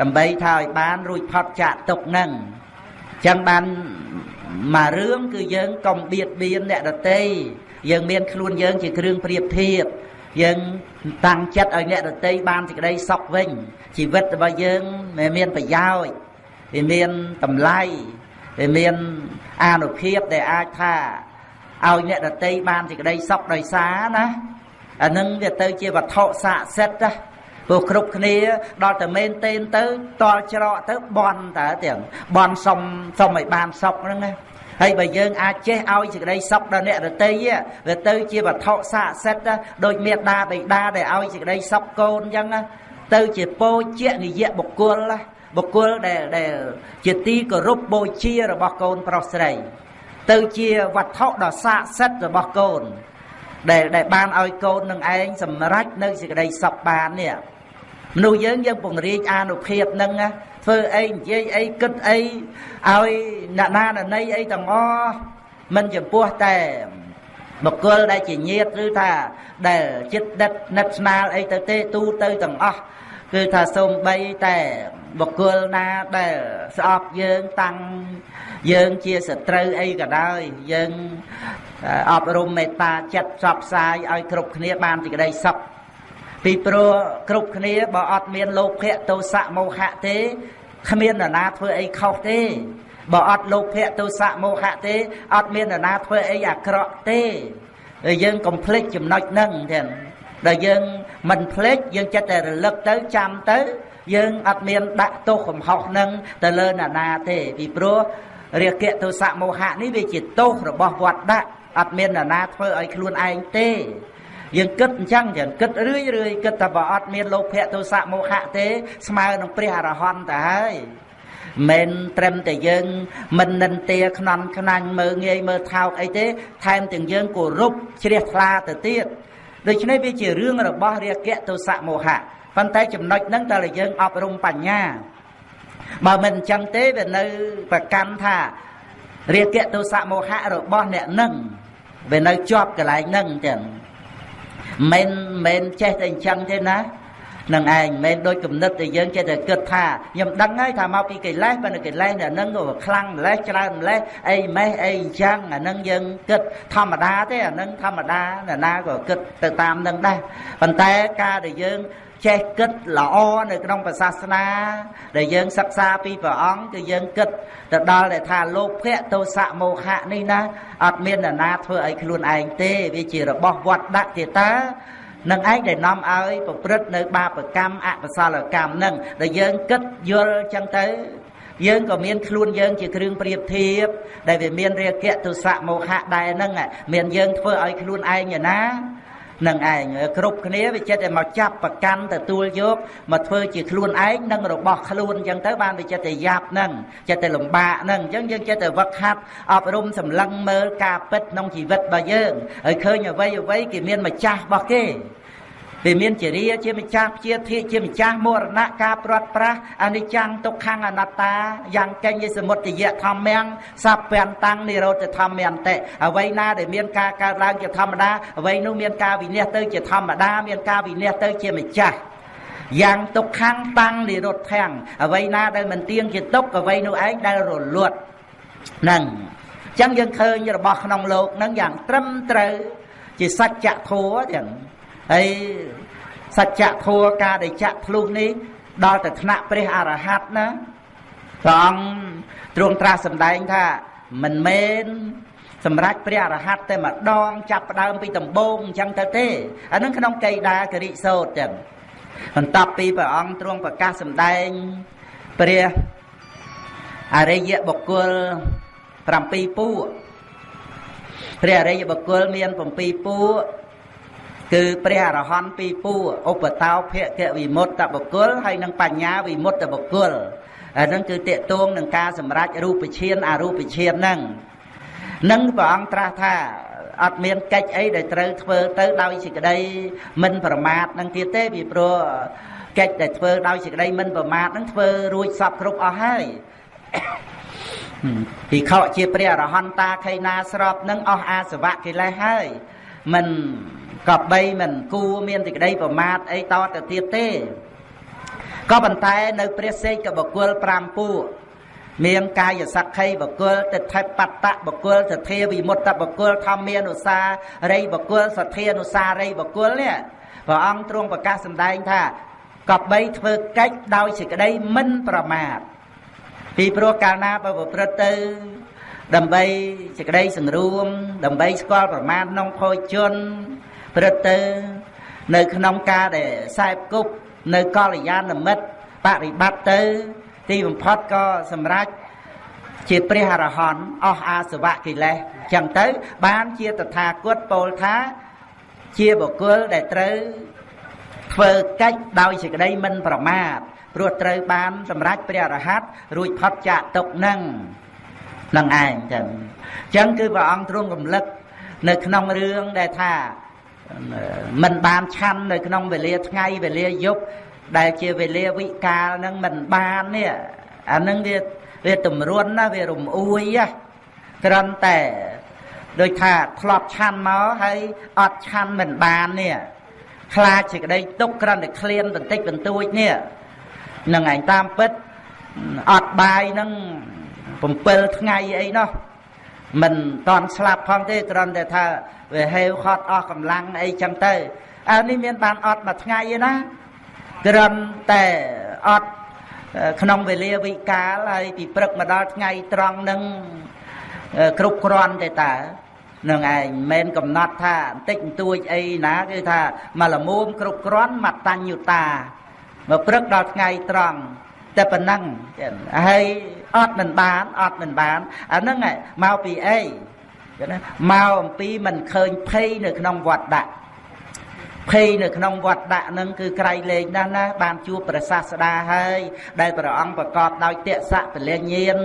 ដើម្បីថាឲ្យបានរួចផុតចាកទុកហ្នឹងចឹងបានមួយរឿងគឺយើងកុំបៀតបៀនអ្នកដទៃយើងមានខ្លួនយើងជាគ្រឿងប្រៀបធៀប យើងតាំងចិត្តឲ្យអ្នកដទៃបានសេចក្តីសុខវិញជីវិតរបស់យើងមិនមានប្រយោជន៍វាមានតម្លៃវាមានអានុភាពដែលអាចថាឲ្យអ្នកដទៃបានសេចក្តីសុខដោយសារណាអានឹងវាទៅជាវត្ថុស័ក្តិសិទ្ធិណាព្រោះគ្រប់គ្នាដល់តែមែនទេនទៅតល់ច្រកទៅបន់តើទាំងបន់សុំសុំឲ្យបានសុខហ្នឹងណា ហើយបើយើងអាចចេះឲ្យសេចក្តីសុខដល់អ្នករតីវាទៅជាវត្ថុស័ក្តិសិទ្ធិដូចមេដាបិតាដែលឲ្យសេចក្តីសុខកូនអញ្ចឹងទៅជាពោជានិយបុគ្គលបុគ្គលដែលដែលជាទីគោរពបូជារបស់កូនប្រុសស្រី ទៅជាវត្ថុដ៏ស័ក្តិសិទ្ធិរបស់កូន ដែលដែលបានឲ្យកូននឹងឯងសម្រេចនៅសេចក្តីសុខបាននេះមនុស្សយើងយើងពង្រីកអានុភាពនឹង ធ្វើអីនិយាយអីគិតអីឲ្យអ្នកណាណីអីទាំងអស់មិនចំពោះតែបុគ្គលដែលជាញាតឬថាដែលចិត្តដិតនិតស្នាលអីទៅទេទូទៅទាំងអស់គឺថាសូម្បីតែបុគ្គលណាដែលស្អប់យើងតាំងយើងជាសត្រូវអីក៏ដោយយើងអប់រំមេត្តាចិត្តផ្សព្វផ្សាយឲ្យគ្រប់គ្នាបានសេចក្តីសុខ ពីព្រោះគ្រប់គ្នាបើអត់មានលោភៈទោសៈមោហៈទេគ្មាននរណាធ្វើអីខុសទេបើអត់លោភៈទោសៈមោហៈទេអត់មាននរណាធ្វើអីអាក្រក់ទេហើយយើងកុំភ្លេចចំណុចហ្នឹងទាំងដែលយើងមិនភ្លេចយើងចិត្តតែរលឹកទៅចាំទៅយើងអត់មានដាក់ទោសកំហុសនឹងទៅលើអ្នកណាទេពីព្រោះរាគៈទោសៈមោហៈនេះវាជាទោសរបស់វត្តដាក់អត់មានអ្នកណាធ្វើឲ្យខ្លួនឯងទេ យើងគិតអញ្ចឹងយើងគិតរឿយរឿយគិតតែបើអត់មានលោភៈទោសៈមោហៈទេ ស្មើនឹងព្រះអរហន្តទៅហើយមិនត្រឹមតែយើង មិននិន្ទាខ្នន់ខ្នាញ់មើងងាយមើលថោកអីទេ ថែមទាំងយើងគោរពជ្រះថ្លាទៅទៀតដូច្នេះវាជារឿងរបស់រាគៈទោសៈមោហៈប៉ុន្តែចំណុចហ្នឹងតើយើងអប់រំបញ្ញាបើមិនអញ្ចឹងទេវានៅប្រកាន់ថារាគៈទោសៈមោហៈរបស់អ្នកនឹងវានៅជាប់កន្លែងហ្នឹងទាំង មិនមិនចេះតែអញ្ចឹងទេណានឹងឯងមិនដូចគំនិតដែលយើងចេះតែគិតថាខ្ញុំដឹងហើយថាមកពីកិលេសប៉ុន្តែកិលេសអានឹងក៏ខ្លាំងម្លេះច្រើនម្លេះអីម៉េះអីអញ្ចឹងអានឹងយើងគិតធម្មតាទេអានឹងធម្មតាអ្នកណាក៏គិតទៅតាមនឹងដែរប៉ុន្តែការដែលយើង ចេះគិតល្អនៅក្នុងព្រះសាសនា ដែលយើងសិក្សាពីព្រះអង្គគឺយើងគិតទៅដល់ដែលថាលោភៈទោសៈមោហៈនេះណាអត់មាននរណាធ្វើឲ្យខ្លួនឯងទេវាជារបស់វត្តដាក់ទេតានឹងឯងដែលនាំឲ្យប្រព្រឹត្តនៅបាបកម្មអកុសលកម្មនឹងដែលយើងគិតយល់ចឹងទៅយើងក៏មានខ្លួនយើងជាគ្រឿងប្រៀបធៀបដែលវាមានរាគៈទុសៈមោហៈដែរហ្នឹងមានយើងធ្វើឲ្យខ្លួនឯងណា នឹងឯងគ្រប់គ្នាវាចិត្តតែមកចាប់ប្រកាន់ទទួលយកមកធ្វើជាខ្លួនឯងនិងរបស់ខ្លួនអញ្ចឹងទៅបានវាចិត្តតែយ៉ាប់ហ្នឹងចិត្តតែលំបាកហ្នឹងអញ្ចឹងយើងចិត្តតែវឹកហាត់អប់រំសម្លឹងមើលការពិតក្នុងជីវិតរបស់យើងហើយឃើញអ្វីអ្វីគេមានម្ចាស់របស់គេ វាមានជារាជាម្ចាស់ជាធិជាម្ចាស់មរណៈការព្រាត់ប្រាសអនិច្ចំទុក្ខំអនត្តាយ៉ាងកេញយសមុទយៈធម្មំសពពាន់តាំងនិរោធធម្មន្តិអ្វីណាដែលមានការកើតឡើងជាធម្មតាអ្វីនោះមានការវិនិច្ឆ័យទៅជាធម្មតាមានការវិនិច្ឆ័យទៅជាម្ចាស់យ៉ាងទុក្ខំតាំងនិរោធធាំងអ្វីណាដែលមិនទៀងជាទុក្ខអ្វីនោះឯងដែលរលត់ហ្នឹងអញ្ចឹងយើងឃើញរបស់ក្នុងលោកហ្នឹងយ៉ាងត្រឹមត្រូវជាសច្ចធម៌ទាំង ហើយសច្ចធម៌ការដែលចាក់ភ្លុះនេះដល់ទៅថ្នាក់ព្រះអរហន្តណាព្រះអង្គទ្រង់ត្រាស់សម្ដែងថាមិនមែនសម្រាប់ព្រះអរហន្តតែម្ដងចាប់ផ្ដើមពីដំបូងអញ្ចឹងទៅទេអានឹងក្នុងកៃដាគរិសោតចឹងបន្ទាប់ពីព្រះអង្គទ្រង់ប្រកាសសម្ដែងព្រះអរិយបុគ្គល7ពួកព្រះអរិយបុគ្គលមាន7ពួក គឺព្រះអរហន្តពីរពួរឧបតោភគវិមុតតបុគ្គលហើយនិងបញ្ញាវិមុតតបុគ្គលអាហ្នឹងគឺតេតួងនឹងការសម្រេចរូបឈានអរូបឈានហ្នឹងនឹងព្រះអង្គត្រាស់ថាអត់មានកិច្ចអីដែលត្រូវធ្វើទៅដោយសេចក្តីមិនប្រមាទនឹងទៀតទេពីព្រោះកិច្ចដែលធ្វើដោយសេចក្តីមិនប្រមាទនឹងធ្វើរួចសពគ្រប់អស់ហើយពីខកជាព្រះអរហន្តាខៃណាស្របនឹងអស់អាសវៈកិលេសហើយមិន ក៏បីមិនគួរមានសេចក្តីប្រមាទអីតទៅទៀតទេក៏ប៉ុន្តែនៅព្រះសេកបុគ្គល5ពួកមានកាយសក្ខីបកុលទិដ្ឋិបត្តបកុលសទ្ធាវិមុតតបកុលធម្មានុសារីបកុលសទ្ធានុសារីបកុលនេះព្រះអង្គទ្រង់ប្រកាសសម្ដែងថាកបីធ្វើកិច្ចដោយសេចក្តីមិនប្រមាទពីព្រោះកាលណាបើប្រព្រឹត្តទៅដើម្បីសេចក្តីសង្រួម ដើម្បីស្គាល់ប្រមាណក្នុងភោជន ព្រឹត្តទៅនៅក្នុងការដែលខ្សែគប់នៅកល្យាណមិត្តបរិបត្តិទៅទីបំផុតក៏សម្រេចជាព្រះអរហន្តអស់អាសវៈកិលេសចឹងទៅបានជាតថាគតពោលថាជាបុគ្គលដែលត្រូវធ្វើកិច្ចដោយសេចក្តីមិនប្រមាទព្រោះត្រូវបានសម្រេចព្រះអរហន្តរួចផុតចាកទុកនឹងនឹងឯងចឹងចឹងគឺព្រះអង្គទ្រង់រំលឹកនៅក្នុងរឿងដែលថា មិនបានឆាន់នៅក្នុងវេលាថ្ងៃវេលាយប់ដែលជាវេលាវិកាលនឹងមិនបាននេះអានឹងវាវាតម្រុនណាវារំអួយណាគ្រាន់តែដូចថាធ្លាប់ឆាន់មកហើយអត់ឆាន់មិនបាននេះខ្លាចសេចក្តីទុកគ្រាន់តែឃ្លានបន្តិចបន្តួចនេះនឹងឯងតាមពិតអត់បាយនឹង7ថ្ងៃអីនោះមិនតន់ស្លាប់ផងទេគ្រាន់តែថា វាហេវខត់អស់កម្លាំងអីចឹងទៅអើនេះមានបានអត់មួយថ្ងៃឯណាត្រឹមតែអត់ក្នុងវេលាវិកាលហើយពីព្រឹកមកដល់ថ្ងៃត្រង់នឹងគ្រប់គ្រាន់ទេតើនឹងឯងមិនកំណត់ថាបន្តិចបន្តួចអីណាគឺថាមកលមុំគ្រប់គ្រាន់មតញ្ញុតាមកព្រឹកដល់ថ្ងៃត្រង់តែប៉ុណ្ណឹងហើយអត់មិនបានអត់មិនបានអាហ្នឹងមកពីអី ណាមកអំពីមិនឃើញភ័យនៅក្នុងវត្តដាក់ភ័យនៅក្នុងវត្តដាក់នឹងគឺក្រៃលែងណាស់ណាបានជួបព្រះសាស្តាហើយដែលព្រះអង្គប្រកបដោយតេសៈពលញ្ញាណ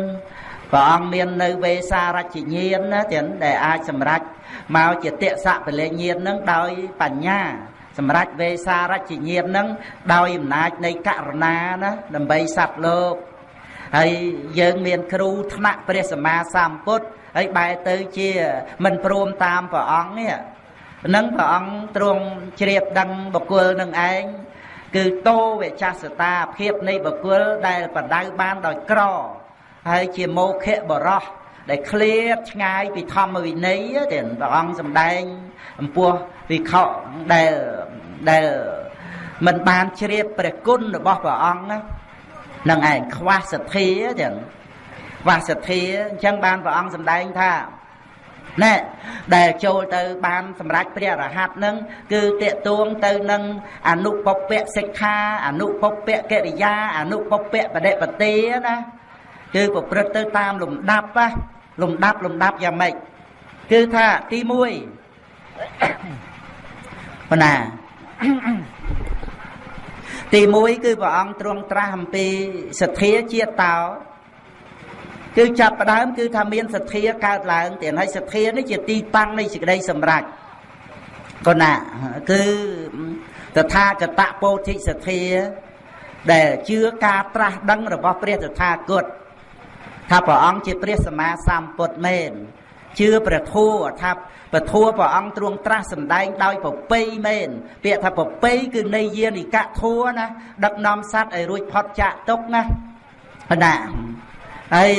ព្រះអង្គមាននៅវេសារជញ្ញាណណាទាំងដែលអាចសម្រេចមកជាតេសៈពលញ្ញាណនឹងដោយបញ្ញាសម្រាប់វេសារជញ្ញាណនឹងដោយអំណាចនៃករណាណាដើម្បីសត្វលោកហើយយើងមានគ្រូថ្នាក់ព្រះសម្មាសម្ពុទ្ធ ហើយបែរទៅជាមិនព្រមតាមព្រះអង្គនេះនឹងព្រះអង្គទ្រង់ជ្រាបដឹងបុគ្គលនឹងឯងគឺតោវិចាសតាភាពនៃបុគ្គលដែលបដៅបានដោយក្រហើយជាមោខៈបរោះដែលឃ្លាតឆ្ងាយពីធម្មវិន័យទេព្រះអង្គសម្ដែងអំពោះវិខដែលដែលមិនបានជ្រាបព្រះគុណរបស់ព្រះអង្គណានឹងឯងខ្វះសទ្ធាចឹងខ្វះសទ្ធាអញ្ចឹងបានព្រះអង្គសម្ដែងថាណែដែលចូលទៅបានសម្រេចព្រះរហ័តនឹងគឺតេតួងទៅនឹងអនុពពៈសិក្ខាអនុពពៈកិរិយាអនុពពៈបដិបទាណាគឺប្រព្រឹត្តទៅតាមលំដាប់ណាលំដាប់លំដាប់យ៉ាងម៉េចគឺថាទី1បណ្ណាទី1គឺព្រះអង្គទ្រង់ត្រាស់អំពីសទ្ធាជាតោ គឺចាប់ផ្ដើមគឺថាមានសទ្ធាកើតឡើងទៀតហើយសទ្ធានេះជាទីតាំងនៃសេចក្តីសម្រេចកណាគឺតថាគតពោធិសទ្ធា ដែលជឿការត្រាស់ដឹងរបស់ព្រះតថាគតថាព្រះអង្គជាព្រះសម្មាសម្ពុទ្ធមែនជឿព្រះធម៌ថាព្រះធម៌ព្រះអង្គទ្រង់ត្រាស់សម្ដែងដោយប្រពៃមែនពាក្យថាប្រពៃគឺនៃយានិកធម៌ណាដឹកនាំសត្វឲ្យរួចផុតចាកទុកណាណា ហើយ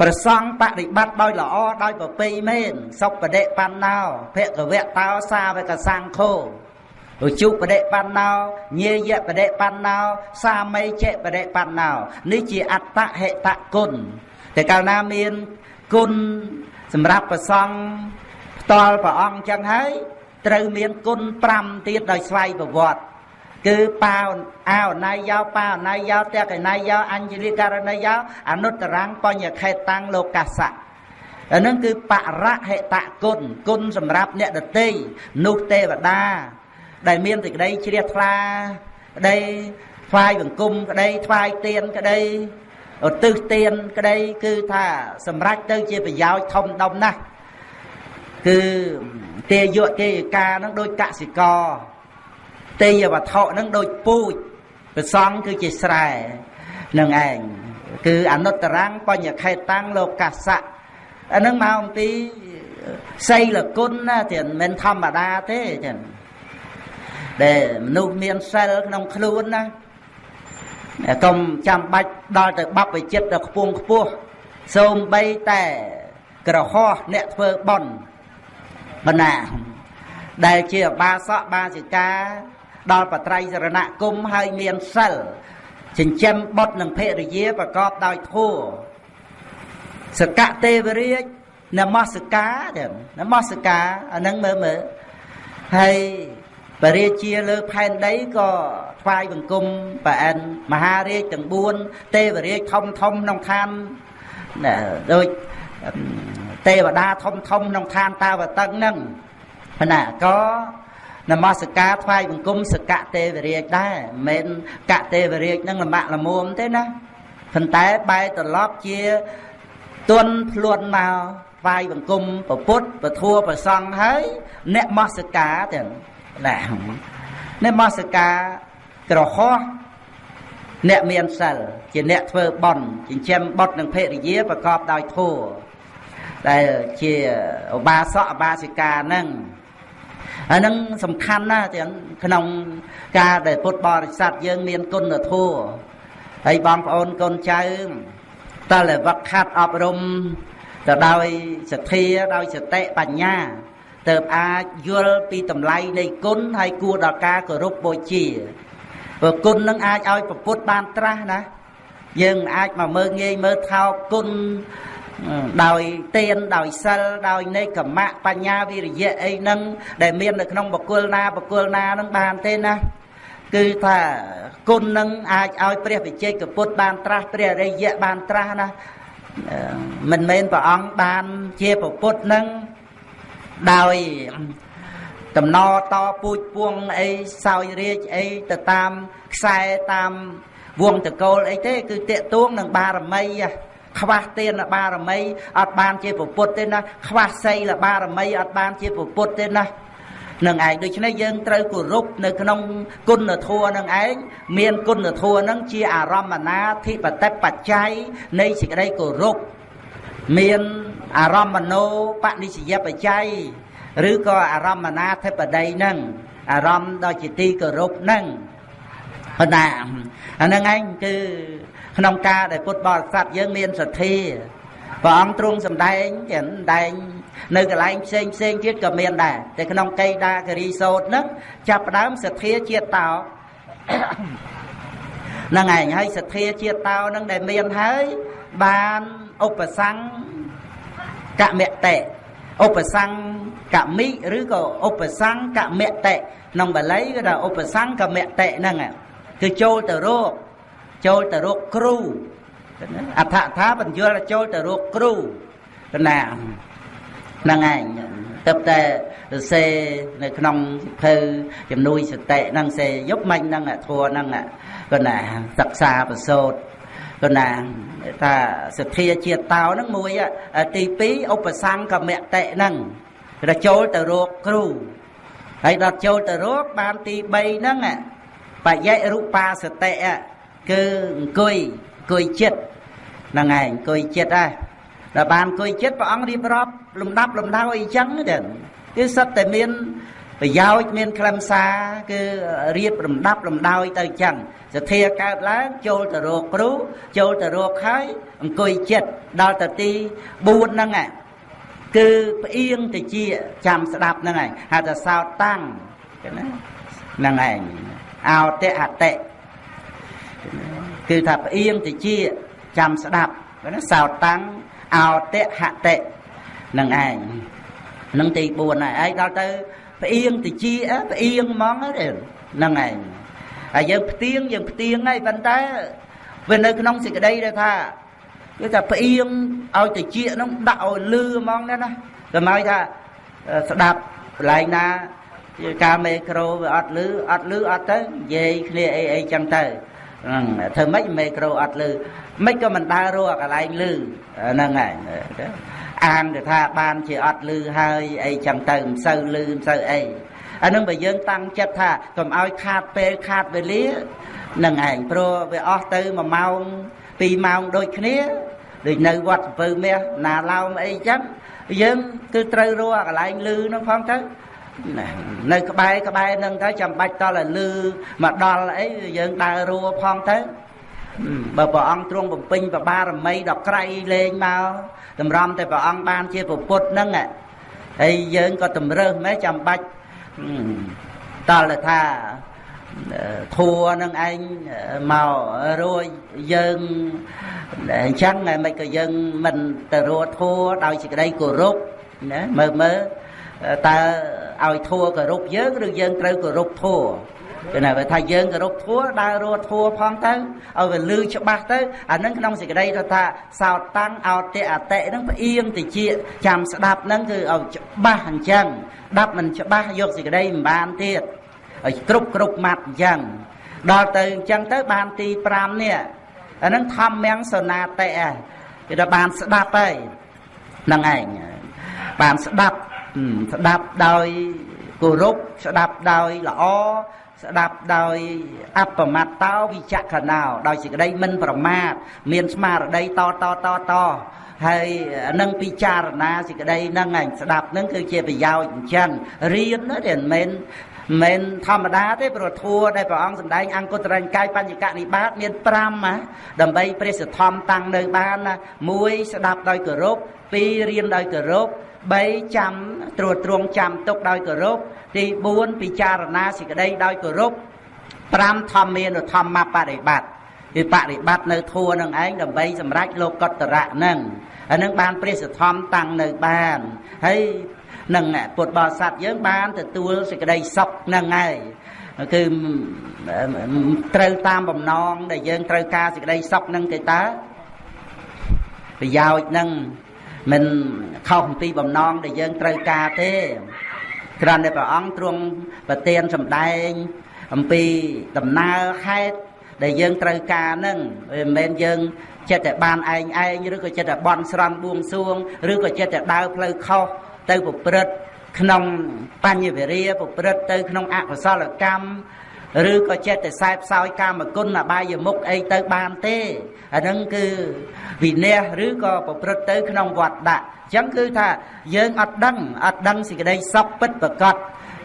ប្រសង់បរិបត្តិដោយល្អដោយប្រពៃមែនសុបដិបណ្ណោភគវៈតោសាវកសង្ឃោឧជុបដិបណ្ណោញាយបដិបណ្ណោសាមីចេបដិបណ្ណោនេះជាអត្តហេតគុណតែកាលណាមានគុណសម្រាប់ប្រសង់ផ្ទាល់ព្រះអង្គចឹងហើយត្រូវមានគុណ5ទៀតដោយស្វ័យប្រវត្តិ គឺបាវអោណៃយោបាអណៃយោតេកណៃយោអញ្ជលិករណីយោអនុត្តរាំងបញ្ញខេតាំងលោកាសៈអានឹងគឺបរហិតគុណគុណសម្រាប់អ្នកដតីនោះទេវតា ដែលមានសេចក្តីជ្រះថ្លាក្តីថ្វាយបង្គំក្តីថ្វាយទៀនក្តីឧទ្ទិសទានក្តីគឺថាសម្រេចទៅជាប្រយោជន៍ធំដុំណាស់គឺទេយៈទេយកានឹងដូចកសិករ ទេយវត្ថុនឹងដូចពូជប្រសង់គឺជាស្រែនឹងឯងគឺអនុត្តរាំងបញ្ញខេតាំងលោកកាសៈអានឹងមកអំពីសីលគុណណាទៀតមិនធម្មតាទេចឹងដែលមនុស្សមានសិលក្នុងខ្លួនណាកុំចាំបាច់ដល់ទៅបបវិចិត្រដល់ខ្ពងខ្ពស់សូមបីតែក្រហោះអ្នកធ្វើបន់បណ្ណាដែលជាបាសកបាសិកា ដល់បត្រៃសរណគមហើយមានសិលចិញ្ចឹមបុត្រនិងភរិយាប្រកបដោយធម៌សកទេវរាជនមស្ការទៀតនមស្ការអានឹងមើលមើលហើយបរិជាលើផែនដីក៏ថ្វាយបង្គំប្រអិនមហារាជទាំង4ទេវរាជធំធំក្នុងឋានដូចទេវតាធំធំក្នុងឋានតាវតឹងហ្នឹងណាក៏ នមស្ការថ្វាយបង្គំសកទេវរាជដែរមិនមែនកទេវរាជនឹងលំបាក់លមុំទេណាប៉ុន្តែបែរត្រឡប់ជាទន់ភ្លួនមកថ្វាយបង្គំប្រពុតប្រធัวប្រសង់ហើយអ្នកមស្ការទាំងណាអ្នកមស្ការក្រហោះអ្នកមានសិលជាអ្នកធ្វើបន់ចិញ្ចឹមបុត្រនិងភរិយាប្រកបដោយធម៌ដែលជាឧបាសកឧបាសិកាហ្នឹង ហើយនឹងសំខាន់ណាស់ទាំងក្នុងការដែលពុទ្ធបរិស័ទយើងមានគុណធម៌ហើយបងប្អូនកូនចៅតើវឹកខាត់អប់រំទៅដោយសទ្ធាដោយសតិបញ្ញាទៅអាចយល់ពីតម្លៃនៃគុណហើយគួរដល់ការគោរពបូជាព្រោះគុណនឹងអាចឲ្យប្រពុតបានត្រាស់ណាយើងអាចមកមើងងាយមើលថោកគុណ ដោយទានដោយសិលដោយនេកមៈបញ្ញាវិរិយៈអីហ្នឹងដែលមាននៅក្នុងបកុលណាបកុលណាហ្នឹងបានទេណាគឺថាគុណនឹងអាចឲ្យព្រះវិជ័យកពុទ្ធបានត្រាស់ព្រះរិយៈបានត្រាស់ណាមិនមែនព្រះអង្គបានជាពុទ្ធនឹងដោយតំណតពូជពួងអីសោយរាជអីទៅតាមខ្សែតាមវងតកូលអីទេ គឺតេតួងនឹងបារមី ខ្វះទានបារមីអត់បានជាពុទ្ធទេណាខ្វះសីលបារមីអត់បានជាពុទ្ធទេណានឹងឯងដូច្នេះយើងត្រូវគោរពនៅក្នុងគុណធម៌នឹងឯងមានគុណធម៌នឹងជាអារម្មណាធិបតិបច្ច័យនៃសេចក្តីគោរពមានអារម្មណោបនិស្សយបច្ច័យឬក៏អារម្មណាធិបតីនឹងអារម្មណ៍ដ៏ជាទីគោរពនឹងប៉ុន្តែអានឹងឯងគឺ ក្នុងការដែលពុទ្ធបរិស័ទយើងមានសទ្ធាព្រះអង្គទ្រង់សម្ដែងចឹងដែង នៅកន្លែងផ្សេងផ្សេងទៀតក៏មានដែរតែក្នុងកៃដាគិរីសោតហ្នឹងចាប់ផ្ដើមសទ្ធាជាតិតោហ្នឹងឯងហើយសទ្ធាជាតិតោហ្នឹងដែលមានហើយបានឧបសង្កមតិឧបសង្កមិឬក៏ឧបសង្កមតិក្នុងបាលីគឺថាឧបសង្កមតិហ្នឹងគឺចូលទៅរក ចូលទៅរកគ្រូអដ្ឋថាបញ្យល់ចូលទៅរកគ្រូណាហ្នឹងឯងទៅតែសរសេរនៅក្នុងសិភៅជំនួយសតិហ្នឹងសេយប់មិញហ្នឹងធัวហ្នឹងគាត់ណាសិក្សាប្រសូតគាត់ណាថាសទ្ធាជាតោហ្នឹងមួយទី2ឧបសង្កមតិហ្នឹងរចូលទៅរកគ្រូហើយដល់ចូលទៅរកបានទី3ហ្នឹងបយៈរូបាសតិ គឺអង្គុយអង្គុយចិត្តហ្នឹងឯងអង្គុយចិត្តដែរដល់បានអង្គុយចិត្តព្រះអង្គរៀបរាប់លំដាប់លំដៅអីចឹងទៅគឺសិតតែមានប្រយោជន៍មានខ្លឹមសារគឺរៀបលំដាប់លំដោយទៅចឹងសទ្ធាកើតឡើងចូលទៅរកគ្រូចូលទៅរកហើយអង្គុយចិត្តដល់ទៅទី4ហ្នឹងគឺផ្អៀងទៅជាចាំស្ដាប់ហ្នឹងឯងហៅថាសោតតាំងណាហ្នឹងឯងអោតិអតិ គឺថាផ្អៀងតិចចាំស្ដាប់ណាសោតតាំងអោតិហតិនឹងឯងនឹងទី4ហើយឯងដល់ទៅផ្អៀងតិចផ្អៀងហ្មងហ្នឹងឯងហើយយើងផ្ទៀងយើងផ្ទៀងហើយប៉ុន្តែវានៅក្នុងសេចក្តីដែលថាគឺថាផ្អៀងឲ្យតិចហ្នឹងដាក់ឲ្យលឺហ្មងណាណាតែមកថាស្ដាប់កន្លែងណាការមេក្រូវាអត់លឺអត់លឺអត់ទៅនិយាយគ្នាអីអីចឹងទៅ ហ្នឹងធ្វើម៉េចមេក្រូអត់លឺមិនក៏មិនដើររកកន្លែងលឺហ្នឹងហើយអានទៅថាបានជាអត់លឺហើយអីចឹងទៅមិនសូវលឺមិនសូវអីអានឹងបើយើងតាំងចិត្តថាកុំឲ្យខាតពេលខាតវេលានឹងឯងព្រោះវាអស់ទៅ1ម៉ោង2ម៉ោងដូចគ្នាដូចនៅវត្តពៅមាសណាឡោមអីចឹងយើងគឺត្រូវរកកន្លែងលឺនោះផងទៅ នៅក្បែរក្បែរនឹងទៅចាំបាច់តល់ឲ្យលឺមកដល់អីយើងដើររួផងទៅបើព្រះអង្គទ្រង់បំពេញបបារមីដល់ក្រៃលែងមកតម្រាំតែព្រះអង្គបានជាពុទ្ធហ្នឹងហើយយើងក៏តម្រើសម៉េចចាំបាច់តល់ថាធัวនឹងឯងមករួចយើងអញ្ចឹងមិនក៏យើងមិនទៅរួធัวដោយសេចក្តីគោរពណាមើលមើល តើឲ្យធัวគោរពយើងឬយើងត្រូវគោរពធัวគឺណាបើថាយើងគោរពធัวដើររត់ធัวផងទៅឲ្យវាលឺច្បាស់ទៅអានឹងក្នុងសេចក្តីទៅថាសោតតាំងអោតិអតិនឹងផ្អៀងតិចចាំស្ដាប់នឹងគឺឲ្យច្បាស់អញ្ចឹងដាប់មិនច្បាស់យកសេចក្តីមិនបានទៀតឲ្យគ្រប់គ្រប់ម៉ាត់អញ្ចឹងដល់ទៅអញ្ចឹងទៅបានទី5នេះអានឹងធម្មំសនាតិគេថាបានស្ដាប់ហើយហ្នឹងឯងបានស្ដាប់ ស្ដាប់ដោយគោរពស្ដាប់ដោយល្អស្ដាប់ដោយអបមត្តោវិចក្ខណោដោយសេចក្តីមិនប្រមាទមានស្មារតីតតតតហើយនឹងពិចារណាសេចក្តីហ្នឹងឯងស្ដាប់ហ្នឹងគឺជាប្រយោជន៍អញ្ចឹងរៀនណាតែមិនមែនមិនធម្មតាទេព្រោះធัวដែលព្រះអង្គសម្ដែងអង្គតរញ្ញកាយបញ្ញកនិបាតមាន5ណាដើម្បីព្រះសទ្ធំតាំងនៅបានណា1ស្ដាប់ដោយគោរព2រៀនដោយគោរព 3ចាំត្រួតត្រងចាំទុកដោយគោរពទី4ពិចារណាសេចក្តីដោយគោរព5ធម្មានុធម្មបរិបត្តិគឺបរិបត្តិនៅធัวនឹងឯងដើម្បីសម្រេចលោកតរៈនឹងអានឹងបានព្រះសទ្ធំតាំងនៅបានហើយនឹងពុទ្ធបរិស័ទយើងបានទទួលសេចក្តីសុខនឹងហើយគឺត្រូវតាមបំណងដែលយើងត្រូវការសេចក្តីសុខនឹងទេតើប្រយោជន៍នឹង មិនខុសអំពីបំណងដែលយើងត្រូវការទេគ្រាន់តែព្រះអង្គទ្រង់ប្រទានសម្ដែងអំពីដំណើរហេតុដែលយើងត្រូវការនឹងវាមិនមែនយើងចិត្តតែបានឯងឯងឬក៏ចិត្តតែបន់ស្រន់បួងសួងឬក៏ចិត្តតែដើរផ្លូវខុសទៅប្រព្រឹត្តក្នុងបញ្ញវិរិយប្រព្រឹត្តទៅក្នុងអកុសលកម្ម ឬក៏ចិត្តតែខ្សែផ្សោយកាមគុណអបាយមុខអីទៅបានទេអាហ្នឹងគឺវិន័យឬក៏ប្រព្រឹត្តទៅក្នុងវត្តដាក់អញ្ចឹងគឺថាយើងអត់ដឹងអត់ដឹងសេចក្តីសុខពិតប្រកប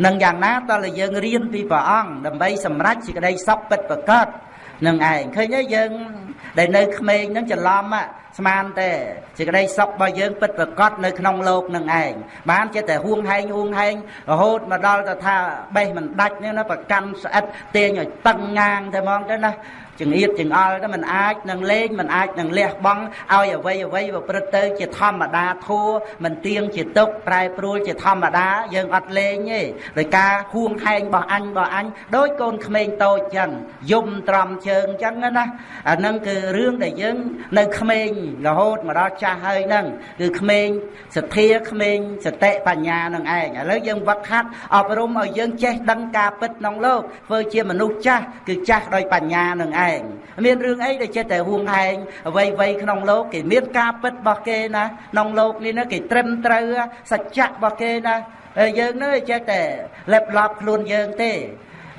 នឹងយ៉ាងណាតើយើងរៀនពីព្រះអង្គដើម្បីសម្រេចសេចក្តីសុខពិតប្រកបនឹងឯងឃើញទេយើង ដែលនៅក្មេងហ្នឹងច្រឡំស្មានតែសេចក្តីសុខរបស់យើងពិតប្រកបនៅក្នុងโลกនឹងឯងបានចេះតែហួងហែងហួងហែងរហូតមកដល់ទៅថាបេះមិនដាច់នេះណាប្រកាន់ស្អិតទាញឲ្យតឹងងាងតែហ្មងទៅណា ចង្អៀតចង្អល់ទៅมันអាចនឹងលេងมันអាចនឹងលះបង់ឲ្យអ្វីអ្វីប្រព្រឹត្តទៅជាធម្មតាធัวมันទៀងជាទុកប្រែប្រួលជាធម្មតាយើងអត់លេងទេដោយការហួងហែងរបស់អញរបស់អញដោយកូនក្មេងតូចចឹងយំត្រំជើងចឹងណាអាហ្នឹងគឺរឿងដែលយើងនៅក្មេងរហូតមកដល់ចាស់ហើយហ្នឹងគឺក្មេងសទ្ធាក្មេងសតិបញ្ញានឹងឯងឥឡូវយើងវឹកហាត់អប់រំឲ្យយើងចេះដឹងការពិតក្នុងโลกធ្វើជាមនុស្សចាស់គឺចាស់ដោយបញ្ញានឹងឯង ឯងមានរឿងអីដែលចេះតែហួងឯងអ្វីអ្វីក្នុងលោកគេមានការពិតរបស់គេណាក្នុងលោកនេះណាគេត្រឹមត្រូវសច្ចៈរបស់គេណាហើយយើងនឹងចេះតែលេបឡប់ខ្លួនយើងទេ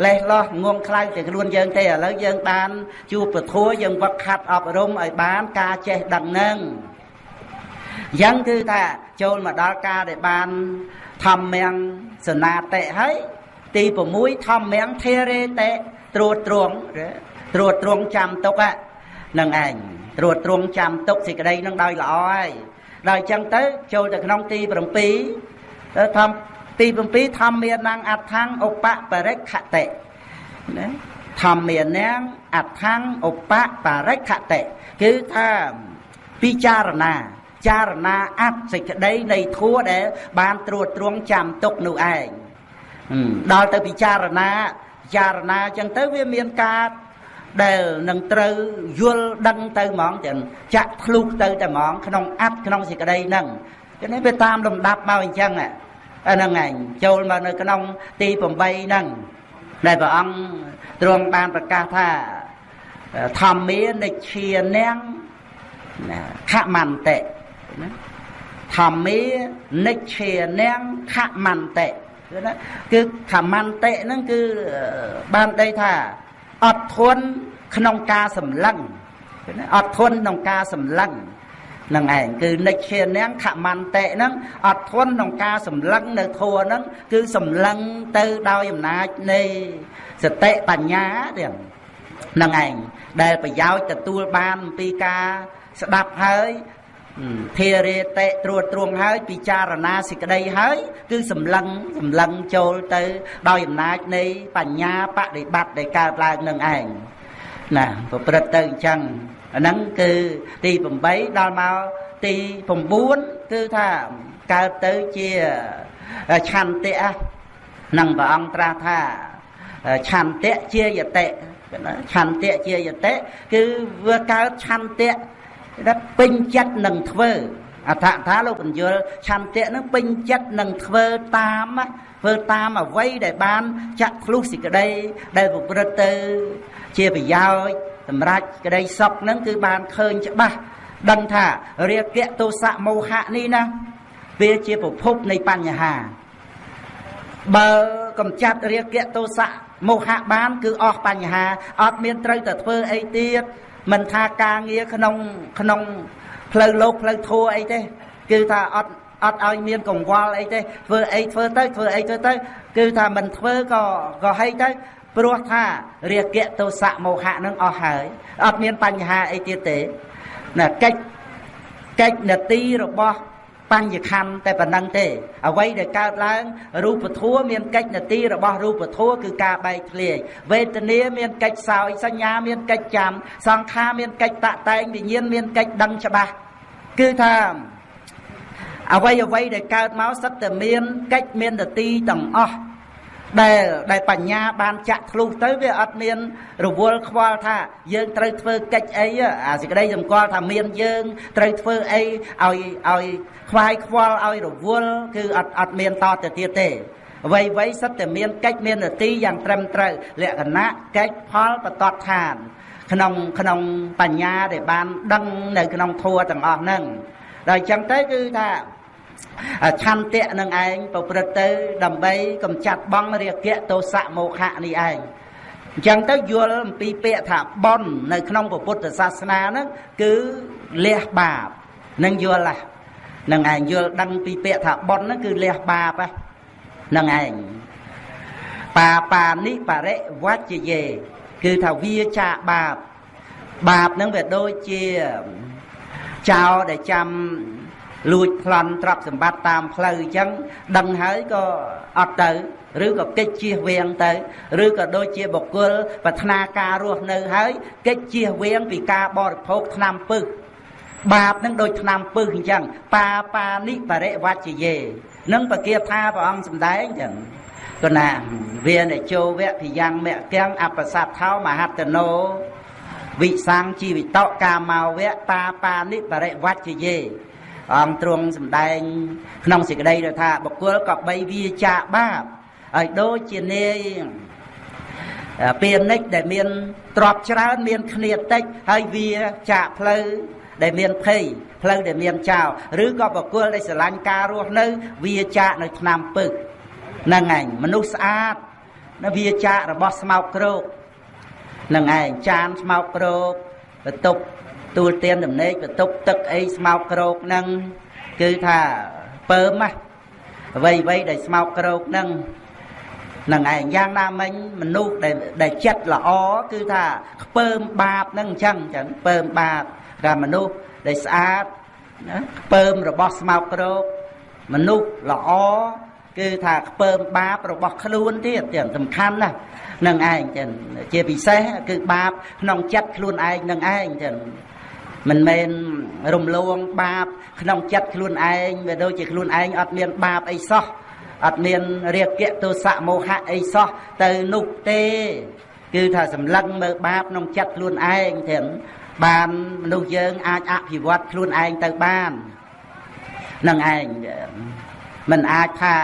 លេះលោះងងខ្លាំងតែខ្លួនយើងទេឥឡូវយើងបានជួបពធัวយើងវឹកខាត់អប់រំឲ្យបានការចេះដឹងនឹងអញ្ចឹងគឺថាចូលមកដល់ការដែលបានធម្មញ្ញសនាតិហើយទី6ធម្មញ្ញធេរេតិត្រួតត្រង ត្រួតត្រងចាំទុកហ្នឹងឯងត្រួតត្រងចាំទុកសេចក្តីនឹងដោយល្អហើយដល់អញ្ចឹងទៅចូលទៅក្នុងទី7ទៅធម្មទី7ធម្មានังអដ្ឋังឧបបរិខតិណាធម្មានังអដ្ឋังឧបបរិខតិគឺថាពិចារណាចារណាអត្តសេចក្តីនៃធัวដែលបានត្រួតត្រងចាំទុកនោះឯងដល់ទៅពិចារណាពិចារណាអញ្ចឹងទៅវាមានការ ដែលនឹងត្រូវយល់ដឹងទៅហ្មងទាំងចាក់ធ្លុះទៅតែហ្មងក្នុងអត្តក្នុងសេចក្តីហ្នឹងគឺនេះវាតាមលំដាប់មកអញ្ចឹងហ្នឹងឯងចូលមកនៅក្នុងទី8ហ្នឹងដែលព្រះអង្គទ្រង់បានប្រកាសថាធម្មានិច្ឆានាងខមន្តិណាធម្មានិច្ឆានាងខមន្តិគឺណាគឺខមន្តិហ្នឹងគឺបានដីថា អត់ធន់ក្នុងការសម្លឹងអត់ធន់ក្នុងការសម្លឹងនឹងឯងគឺនិច្ឆានាងខមន្តិហ្នឹងអត់ធន់ក្នុងការសម្លឹងនៅធัวហ្នឹងគឺសម្លឹងទៅដោយអំណាចនៃសតិបញ្ញាទៀតនឹងឯងដែលប្រយោជន៍ទទួលបានអំពីការស្ដាប់ហើយ ធារេតេត្រួតត្រងហើយពិចារណាសេចក្តីហើយគឺសម្លឹងសម្លឹងចូលទៅ ដោយអំណាចនៃបញ្ញាបដិបត្តិដែលកើតឡើងនឹងឯងណាប្រព្រឹត្តទៅអញ្ចឹងអាហ្នឹងគឺទី8ដល់មកទី9គឺថាកើតទៅជាឆន្ទៈនឹងព្រះអង្គត្រាស់ថាឆន្ទៈជាយតិឆន្ទៈជាយតិគឺវាកើតឆន្ទៈ ដែលពេញចិត្តនឹងធ្វើអដ្ឋថាលោកបញ្យលឆន្ទៈនឹងពេញចិត្តនឹងធ្វើតាមធ្វើតាមអ្វីដែលបានចាក់ធ្លុះសេចក្តីដែលប្រព្រឹត្តទៅ ជាប្រយោជន៍សម្រាប់ក្តីសុខនឹងគឺបានឃើញច្បាស់ដឹងថារាគៈទោសៈមោហៈនេះណាវាជាប្រភពនៃបញ្ហា បើកំចាត់រាគៈទោសៈមោហៈបាន គឺអស់បញ្ហាអត់មានត្រូវតែធ្វើអីទៀត មិនថាការងារក្នុងក្នុងផ្លូវលោកផ្លូវធัวអីទេ គឺថាអត់អត់ឲ្យមានកង្វល់អីទេធ្វើអីធ្វើទៅធ្វើអីធ្វើទៅ គឺថាមិនធ្វើក៏ក៏ហីទៅព្រោះថារាគៈទោសៈមោហៈនឹងអស់ហើយអត់មានបញ្ហាអីទៀតទេណាកិច្ចកិច្ចនទីរបស់ បញ្ញខណ្ឌតែប៉ុណ្ណឹងទេ អ្វីដែលកើតឡើងរូបធัวមានកិច្ចនទីរបស់រូបធัวគឺការបែកធ្លាយវេទនាមានកិច្ចសោយសញ្ញាមានកិច្ចចាំសង្ខារមានកិច្ចតតែងវិញ្ញាណមានកិច្ចដឹងច្បាស់គឺថាអ្វីអ្វីដែលកើតមកសិតតែមានកិច្ចមាននទីទាំងអស់ដែលដែលបញ្ញាបានចាក់ធ្លុះទៅវាអត់មានរវល់ខ្វល់ថាយើងត្រូវធ្វើកិច្ចអីអាសេចក្តីសម្គាល់ថាមានយើងត្រូវធ្វើអីឲ្យឲ្យ ខ្វាយខ្វល់ឲ្យរវល់គឺអត់អត់មានតទៅទៀតទេអ្វីអ្វីសិតតែមានកិច្ចមាននទីយ៉ាងត្រឹមត្រូវលក្ខណៈកិច្ចផលបតតឋាន ក្នុងក្នុងបញ្ញាដែលបានដឹងនៅក្នុងធัวទាំងអស់ហ្នឹងដល់អញ្ចឹងទៅគឺថាឆន្ទៈនឹងឯងប្រព្រឹត្តទៅដើម្បីកំចាត់បងរាគៈទោសៈមោហៈនេះឯងអញ្ចឹងទៅយល់អំពីពាក្យថាបននៅក្នុងពុទ្ធសាសនាហ្នឹងគឺលះបាបនឹងយល់ឡា នឹងឯងយល់ដឹងពីពាក្យថាបនហ្នឹងគឺលះបាបហ្នឹងឯងបាបានិបរិវច្ចយេគឺថាវាចាបាបបាបហ្នឹងវាដូចជាចោលដែលចាំលួចប្លន់ទ្រព្យសម្បត្តិតាមផ្លូវអញ្ចឹងដឹងហើយក៏អត់ទៅឬក៏កិច្ចជៀសវាងទៅឬក៏ដូចជាបុគ្គលប្រាថ្នាការរស់នៅហើយកិច្ចជៀសវាងពីការបរិភោគថ្នាំពឹស បាបនឹងដូចថ្នាំពឹសអញ្ចឹងបាបានិបរិវច្ចយេនឹងបកាថាព្រះអង្គសម្ដែងអញ្ចឹងគណាវានិជោវៈភិយ៉ាងមគ្គំអបសត្ថោមហត្តណោវិសង្ជីវិតកាមោវៈបាបានិបរិវច្ចយេអង្គទ្រង់សម្ដែង ក្នុងសេចក្តីទៅថាបុគ្គលក៏បីវាចាកបាបឲ្យដូចជានាយពានិចដែលមានទ្របច្រើនមានគ្នាតិចហើយវាចាកផ្លូវ ដែលមានភ័យផ្លូវដែលមានចោលឬក៏បកគលដែលស្រឡាញ់ការរស់នៅវាចាកនៅឆ្នាំពឹកហ្នឹងឯងមនុស្សស្អាតនៅវាចាករបស់ស្មោកគ្រោកហ្នឹងឯងចានស្មោកគ្រោកបន្ទប់ទួលទៀនដំណេកបន្ទប់ទឹកអីស្មោកក្រោកហ្នឹងគឺថាពើមណាអ្វីអ្វីដែលស្មោកក្រោកហ្នឹងនឹងឯងយ៉ាងណាមិញមនុស្សដែលដែលចិត្តល្អគឺថាខ្ពើមបាបហ្នឹងអញ្ចឹងចឹងខ្ពើមបាប ថាមនុស្សដែលស្អាតណាខ្ពើមរបស់ស្មោកក្រោកមនុស្សល្អគឺថាខ្ពើមបាបរបស់ខ្លួនទៀតទាំងសំខាន់ណាស់នឹងឯងចឹងជាពិសេសគឺបាបក្នុងចិត្តខ្លួនឯងនឹងឯងចឹងមិនមែនរំលងបាប ក្នុងចិត្តខ្លួនឯងវាដូចជាខ្លួនឯងអត់មានបាបអីសោះអត់មានរាគៈទោសៈមោហៈអីសោះទៅនោះទេ គឺថាសម្លឹងមើលបាបក្នុងចិត្តខ្លួនឯងទាំង បានមនុស្សយើងអាចអភិវឌ្ឍខ្លួនឯងទៅបាននឹងឯងមិនអាចថា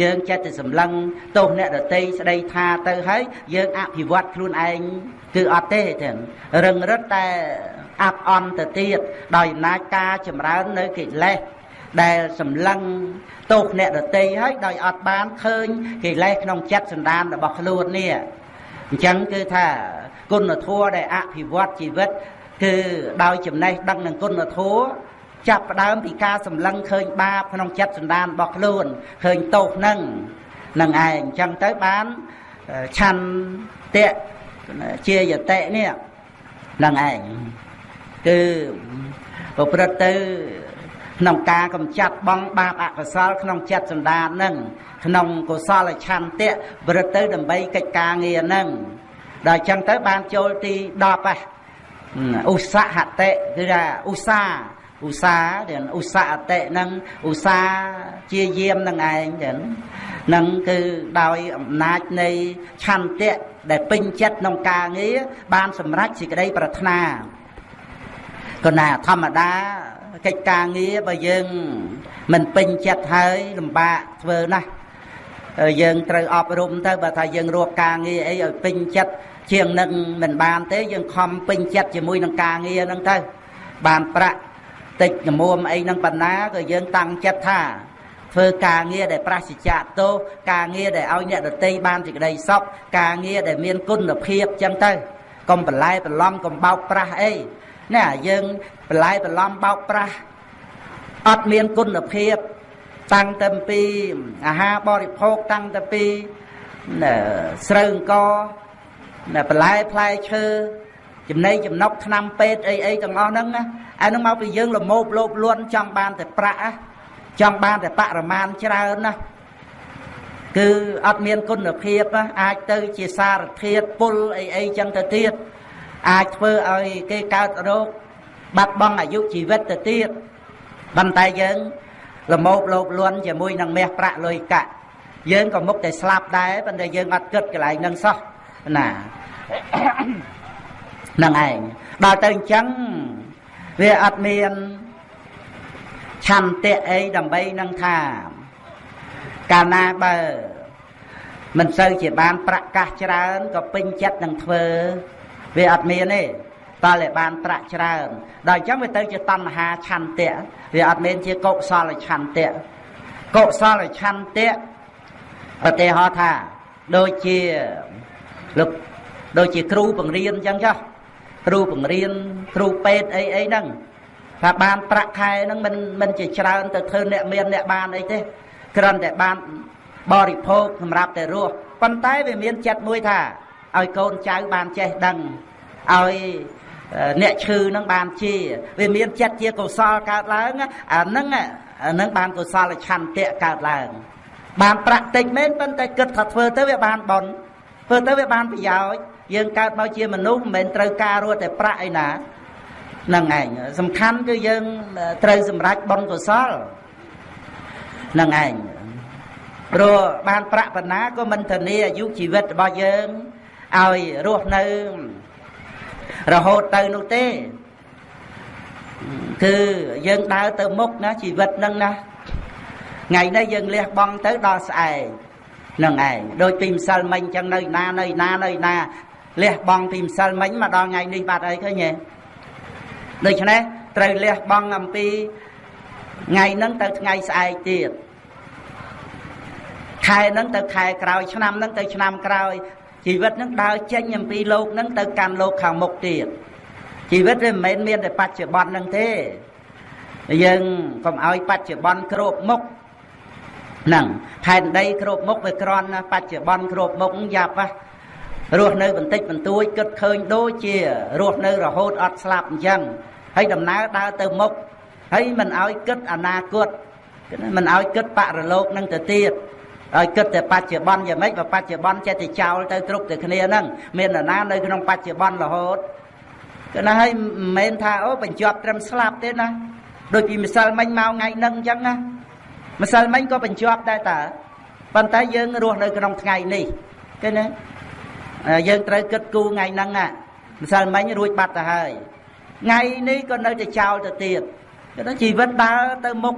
យើងចិត្តតែសម្លឹងទោសអ្នកដតីស្ដីថាទៅហើយយើងអភិវឌ្ឍខ្លួនឯងគឺអត់ទេទាំងរឹងរឹតតែអាប់អន់ទៅទៀតដោយអំណាចការចម្រើននៅកិលេសដែលសម្លឹងទោសអ្នកដតីហើយដោយអត់បានឃើញកិលេសក្នុងចិត្តសន្តានរបស់ខ្លួននេះអញ្ចឹងគឺថាគុណធម៌ដែលអភិវឌ្ឍជីវិត គឺដោយចំណេះដឹងនឹងគុណធម៌ចាប់ផ្ដើមពីការសម្លឹងឃើញបាបក្នុងចិត្តសន្តានរបស់ខ្លួនឃើញទោសនឹងនឹងឯងអញ្ចឹងទៅបានឆន្ទៈជាយតិនេះនឹងឯងគឺប្រព្រឹត្តទៅក្នុងការកំចាត់បងបាបអកុសលក្នុងចិត្តសន្តាននឹងក្នុងកុសលឆន្ទៈប្រព្រឹត្តទៅដើម្បីកិច្ចការងារនឹងដល់អញ្ចឹងទៅបានចូលទី10ហ៎ ឧស្សាហតិគឺថាឧស្សាហ៍ឧស្សាហ៍ទាំងឧស្សាហតិនឹងឧស្សាហ៍ជាយាមនឹងឯងទាំងនឹងគឺដោយអំណាចនៃឆន្ទៈដែលពេញចិត្តក្នុងការងារបានសម្រេចសេចក្តីប្រាថ្នាក៏ណាធម្មតាកិច្ចការងារបើយើងមិនពេញចិត្តហើយលំបាកធ្វើណាស់យើងត្រូវអប់រំទៅបើថាយើងរកការងារអីឲ្យពេញចិត្ត ជាងនឹងមិនបានទេយើងខំពេញចិត្តជាមួយនឹងការងារហ្នឹងទៅបានប្រាក់តិចកមុំអីហ្នឹងបណ្ណាក៏យើងតាំងចិត្តថាធ្វើការងារដែលប្រសិជ្ជៈទោសការងារដែលឲ្យអ្នកដតីបានសេចក្តីសុខការងារដែលមានគុណភាពចឹងទៅកុំបន្លែបន្លំកុំបោកប្រាស់អីណាយើងបន្លែបន្លំបោកប្រាស់អត់មានគុណភាពតាំងតែពីអាហារបរិភោគតាំងតែពីស្រូវអង្គ បន្លែផ្លែឈើចំណីចំណុកឆ្នាំពេទ្យអីអីទាំងអស់ហ្នឹងអាហ្នឹងមកពីយើងលមោបលោបលួនចង់បានតែប្រាក់ចង់បានតែបរិមាណច្រើនណាគឺអត់មានគុណភាពអាចទៅជាសារធាតុពុលអីអីចឹងទៅទៀតអាចធ្វើឲ្យគេកើតរោគបាត់បង់អាយុជីវិតទៅទៀតប៉ុន្តែយើងលមោបលោបលួនជាមួយនឹងមាសប្រាក់លុយកាក់យើងក៏មុខតែស្លាប់ដែរប៉ុន្តែយើងអត់គិតកន្លែងហ្នឹងសោះ ណានឹងឯងដល់ទៅអញ្ចឹងវាអត់មានឆន្ទៈអីដើម្បីនឹងថាកាលណាបើមិនសូវជាបានប្រកាសច្រើនក៏ពេញចិត្តនឹងធ្វើវាអត់មានទេតើតែបានប្រាក់ច្រើនដល់អញ្ចឹងវាទៅជាតណ្ហាឆន្ទៈវាអត់មានជាកុសលឆន្ទៈកុសលឆន្ទៈឧទាហរណ៍ថាដូចជា លោកដូចជាគ្រូបង្រៀនអញ្ចឹងចុះគ្រូបង្រៀនគ្រូពេទ្យអីអីហ្នឹងថាបានប្រាក់ខែហ្នឹងមិនមិនជាច្រើនទៅធ្វើអ្នកមានអ្នកបានអីទេគ្រាន់តែបានបរិភោគសម្រាប់តែរស់ប៉ុន្តែវាមានចិត្តមួយថាឲ្យកូនចៅបានចេះដឹងឲ្យអ្នកឈឺនឹងបានជាវាមានចិត្តជាកុសលកើតឡើងអានឹងអានឹងបានកុសលឆន្ទៈកើតឡើង បានប្រាក់តិចមែនប៉ុន្តែគិតថាធ្វើទៅវាបានបន ធ្វើទៅវាបានប្រយោជន៍យើងកើតមកជាមនុស្សមិនមែនត្រូវការរត់តែប្រាក់អីណានឹងឯងសំខាន់គឺយើងត្រូវសម្រេចបុណ្យកុសលនឹងឯងព្រោះបានប្រាក់បណ្ណាក៏មិនធានាអាយុជីវិតរបស់យើងឲ្យរស់នៅរហូតទៅនោះទេគឺយើងដើរទៅមុខណាជីវិតនឹងណាថ្ងៃនេះយើងលះបង់ទៅដល់ស្អែក នឹងឯងដូចពីម្សិលមិញចឹងនៅណានៅណានៅណាលះបង់ពីម្សិលមិញមកដល់ថ្ងៃនេះបាត់អីឃើញទេដូច្នេះត្រូវលះបង់អំពីថ្ងៃហ្នឹងទៅថ្ងៃស្អែកទៀតខែហ្នឹងទៅខែក្រោយឆ្នាំហ្នឹងទៅឆ្នាំក្រោយជីវិតហ្នឹងដើរចេញអំពីលោកហ្នឹងទៅកាន់លោកខាងមុខទៀតជីវិតវាមិនមែនមានតែបច្ចុប្បន្នហ្នឹងទេយើងកុំឲ្យបច្ចុប្បន្នគ្របមុខ ហ្នឹងផែនដីគ្របមុខវាក្រន់ណាបច្ចុប្បន្នគ្របមុខយ៉ាប់ហ่ะរស់នៅបន្តិចបន្តួចគិតឃើញដូចជារស់នៅរហូតអត់ស្លាប់អញ្ចឹងហើយដំណើរដើរទៅមុខហើយមិនឲ្យគិតអនាគតមិនឲ្យគិតបរលោកនឹងទៅទៀតឲ្យគិតតែបច្ចុប្បន្នយ៉ាងម៉េចបើបច្ចុប្បន្នចេះតែចោលទៅគ្រប់តែគ្នាហ្នឹងមាននរណានៅក្នុងបច្ចុប្បន្នរហូតគឺណាហើយមិនមែនថាអូបញ្ជាប់ត្រឹមស្លាប់ទេណាដូចពីម្សិលមិញមកថ្ងៃហ្នឹងអញ្ចឹងណា ម្សិលមិញក៏បញ្ជាប់ដែរតើប៉ុន្តែយើងរស់នៅក្នុងថ្ងៃនេះឃើញទេយើងត្រូវគិតគូរថ្ងៃហ្នឹងម្សិលមិញរួចបាត់ទៅហើយថ្ងៃនេះក៏នៅតែចោលទៅទៀតគឺជីវិតដើរទៅមុខ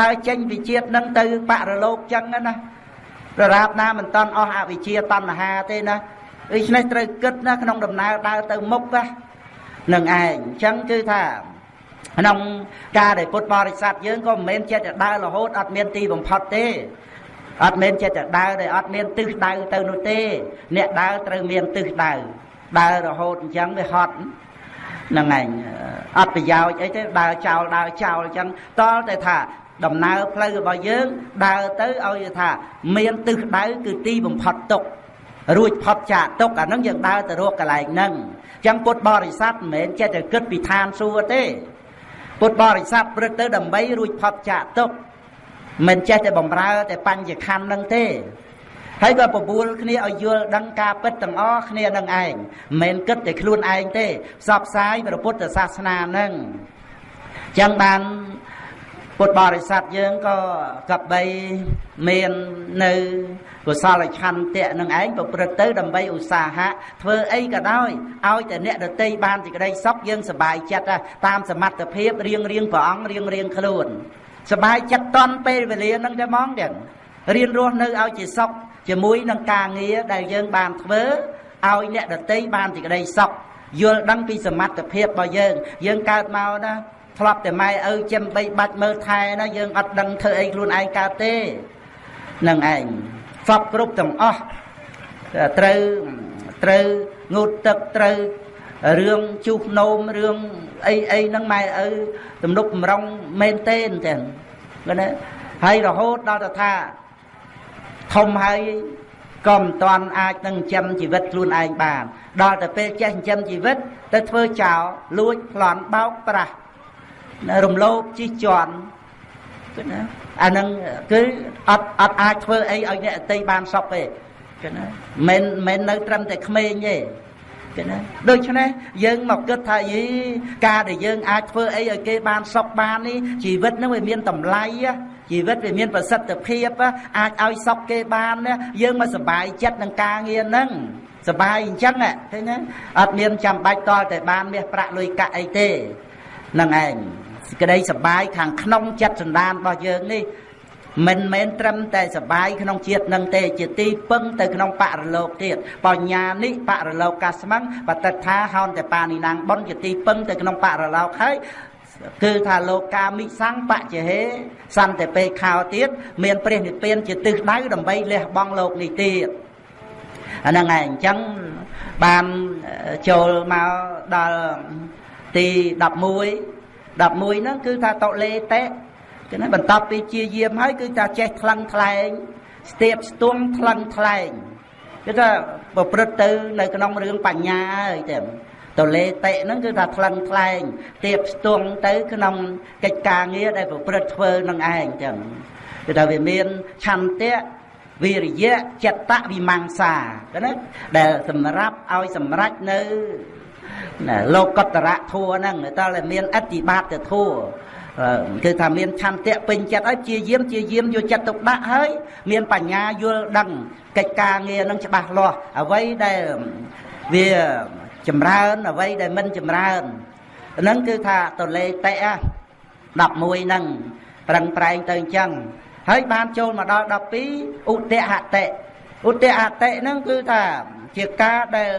ដើរចេញពីជាតិនឹងទៅបរលោកចឹងណាប្ររាបណាមិនតន់អស់អវិជ្ជាតណ្ហាទេណាដូច្នេះត្រូវគិតណាក្នុងដំណើរដើរទៅមុខណានឹងឯងអញ្ចឹងគឺថា ក្នុងការដែលពុទ្ធបរិស័ទយើងក៏មិនមែនចិត្តតែដើររហូតអត់មានទីបំផុតទេអត់មែនចិត្តតែដើរដែលអត់មានទិសដៅទៅនោះទេ អ្នកដើរត្រូវមានទិសដៅដើររហូតអញ្ចឹងវាហត់ហ្នឹងឯងអត់ប្រយោជន៍អីទេដើរចោលដើរចោលអញ្ចឹងតលតែថាដំណើរផ្លូវរបស់យើងដើរទៅឲ្យថា មានទិសដៅគឺទីបំផុតទុករួចផុតចាកទុកអាហ្នឹងយើងដើរទៅរកកន្លែងហ្នឹងអញ្ចឹងពុទ្ធបរិស័ទមិនមែនចេះតែគិតពីឋានសួគ៌ទេ ពុទ្ធបរិស័ទព្រឹកទៅដើម្បីរួចផុតចាកទុកមិនចេះតែបំរើ តែបញ្ញខណ្ឌហ្នឹងទេហើយក៏បបួលគ្នាឲ្យយល់ដឹងការពិតទាំងអស់គ្នានឹងឯងមិនមែនគិតតែខ្លួនឯងទេផ្សព្វផ្សាយព្រះពុទ្ធសាសនានឹងចឹងបាន ពុទ្ធបរិស័ទយើងក៏កបីមាននៅកុសលឆន្ទៈនឹងឯងប្រព្រឹត្តទៅដើម្បីឧស្សាហៈធ្វើអីក៏ដោយឲ្យតែអ្នកដតីបានសេចក្តីសុខយើងសប្បាយចិត្តតាមសមត្ថភាពរៀងរៀងព្រះអង្គរៀងរៀងខ្លួនសប្បាយចិត្តតន់ពេលវេលានឹងតែហ្មងទាំងរៀនរស់នៅឲ្យជាសុខជាមួយនឹងការងារដែលយើងបានធ្វើឲ្យអ្នកដតីបានសេចក្តីសុខយល់ដឹងពីសមត្ថភាពរបស់យើងយើងកើតមកណា ធ្លាប់តែម៉ែឪចិញ្ចឹមបីបាច់មើលថែណាយើងអត់ដឹងធ្វើអីខ្លួនឯងកើតទេនឹងឯងសពគ្រប់ទាំងអស់ត្រូវត្រូវងូតទឹកត្រូវរឿងជុះនោមរឿងអីអីហ្នឹងម៉ែឪទំនុកបំរុងមែនទេចឹងឃើញទេហើយរហូតដល់ទៅថាធំហើយក៏មិនតាន់អាចនឹងចិញ្ចឹមជីវិតខ្លួនឯងបាន ដល់តែពេលចេះចិញ្ចឹមជីវិតទៅធ្វើចោលលួចប្លន់បោកប្រាស់ រំលោភជិះជាន់គឺណាអានឹងគឺអត់អត់អាចធ្វើអីឲ្យអ្នកអតីបានសុខទេគឺណាមិនមិននៅត្រឹមតែក្មេងទេគឺណាដូច្នេះយើងមកគិតថាយីការដែលយើងអាចធ្វើអីឲ្យគេបានសុខបាននេះជីវិតនឹងវាមានតម្លៃជីវិតវាមានប្រសិទ្ធភាពអាចឲ្យសុខគេបានយើងមកសុបាយចិត្តនឹងការងារហ្នឹងសុបាយអញ្ចឹងឃើញទេអត់មានចាំបាច់តតែបានមាសប្រាក់លុយកាក់អីទេហ្នឹងឯង សេចក្តីសបាយខាងក្នុងចិត្តសន្តានរបស់យើងនេះមិនមែនត្រឹមតែសបាយក្នុងជាតិនឹងទេជាទីពឹងទៅក្នុងបរលោកទៀតបញ្ញានិបរលោកកាស្មੰបតិថាហោនតបានីណាងបុនជាទីពឹងទៅក្នុងបរលោកហើយគឺថាលោកកាមិសੰបច្ចហេសន្តិពេខោទៀតមានព្រះនិព្វានជាទិសដៅដើម្បីលះបង់លោកនេះទៀតអាហ្នឹងឯងអញ្ចឹងបានចូលមកដល់ទី11 11ហ្នឹងគឺថាតលេតេគឺណាបន្ទាប់ពីជាយាមហើយគឺថាចេះថ្លឹងថ្លែងស្ទាបស្ទង់ថ្លឹងថ្លែងគឺថាប្រព្រឹត្តទៅនៅក្នុងរឿងបញ្ញាហើយតែតលេតេហ្នឹងគឺថាថ្លឹងថ្លែងទៀបស្ទង់ទៅក្នុងកិច្ចការងារដែលប្រព្រឹត្តធ្វើនឹងឯងចឹងគឺថាវាមានឆន្ទៈវិរិយៈចិត្តវិមង្សាណាដែលសម្រាប់ឲ្យសម្រេចនៅ លោកតរៈធัวហ្នឹងតើមានអតិបាតធัวគឺថាមានឆន្ទៈពេញចិត្តហើយជាយាមជាយាមយកចិត្តទុកដាក់ហើយមានបញ្ញាយល់ដឹងកិច្ចការងារនឹងច្បាស់លាស់អ្វីដែលវាចម្រើនអ្វីដែលមិនចម្រើនហ្នឹងគឺថាតលេតេ11ហ្នឹងប្រឹងប្រែងទៅអញ្ចឹងហើយបានចូលមកដល់12ឧទហតិឧទហតិហ្នឹងគឺថាជាការដែល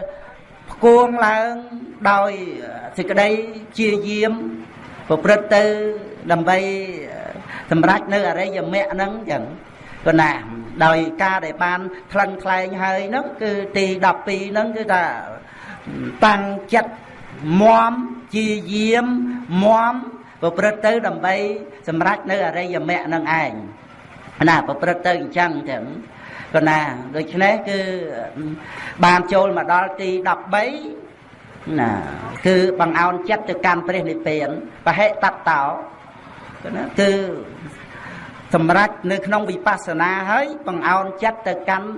ផ្គងឡើងដោយសេចក្តីជាយាមប្រព្រឹត្តទៅដើម្បីសម្រេចនៅអរិយមគ្គហ្នឹងចឹងក៏ណាដោយការដែលបានថ្លឹងថ្លែងហើយហ្នឹងគឺទី12ហ្នឹងគឺថាតាំងចិត្តមមជាយាមមមប្រព្រឹត្តទៅដើម្បីសម្រេចនៅអរិយមគ្គហ្នឹងឯងណាប្រព្រឹត្តទៅអញ្ចឹងចឹង ក៏ណាដូច្នេះគឺបានចូលមកដល់ទី13ណាគឺបង្អោនចិត្តទៅកាន់ព្រះនិព្វានបហិតតោណាគឺសម្រាប់នៅក្នុងវិបស្សនាហើយបង្អោនចិត្តទៅកាន់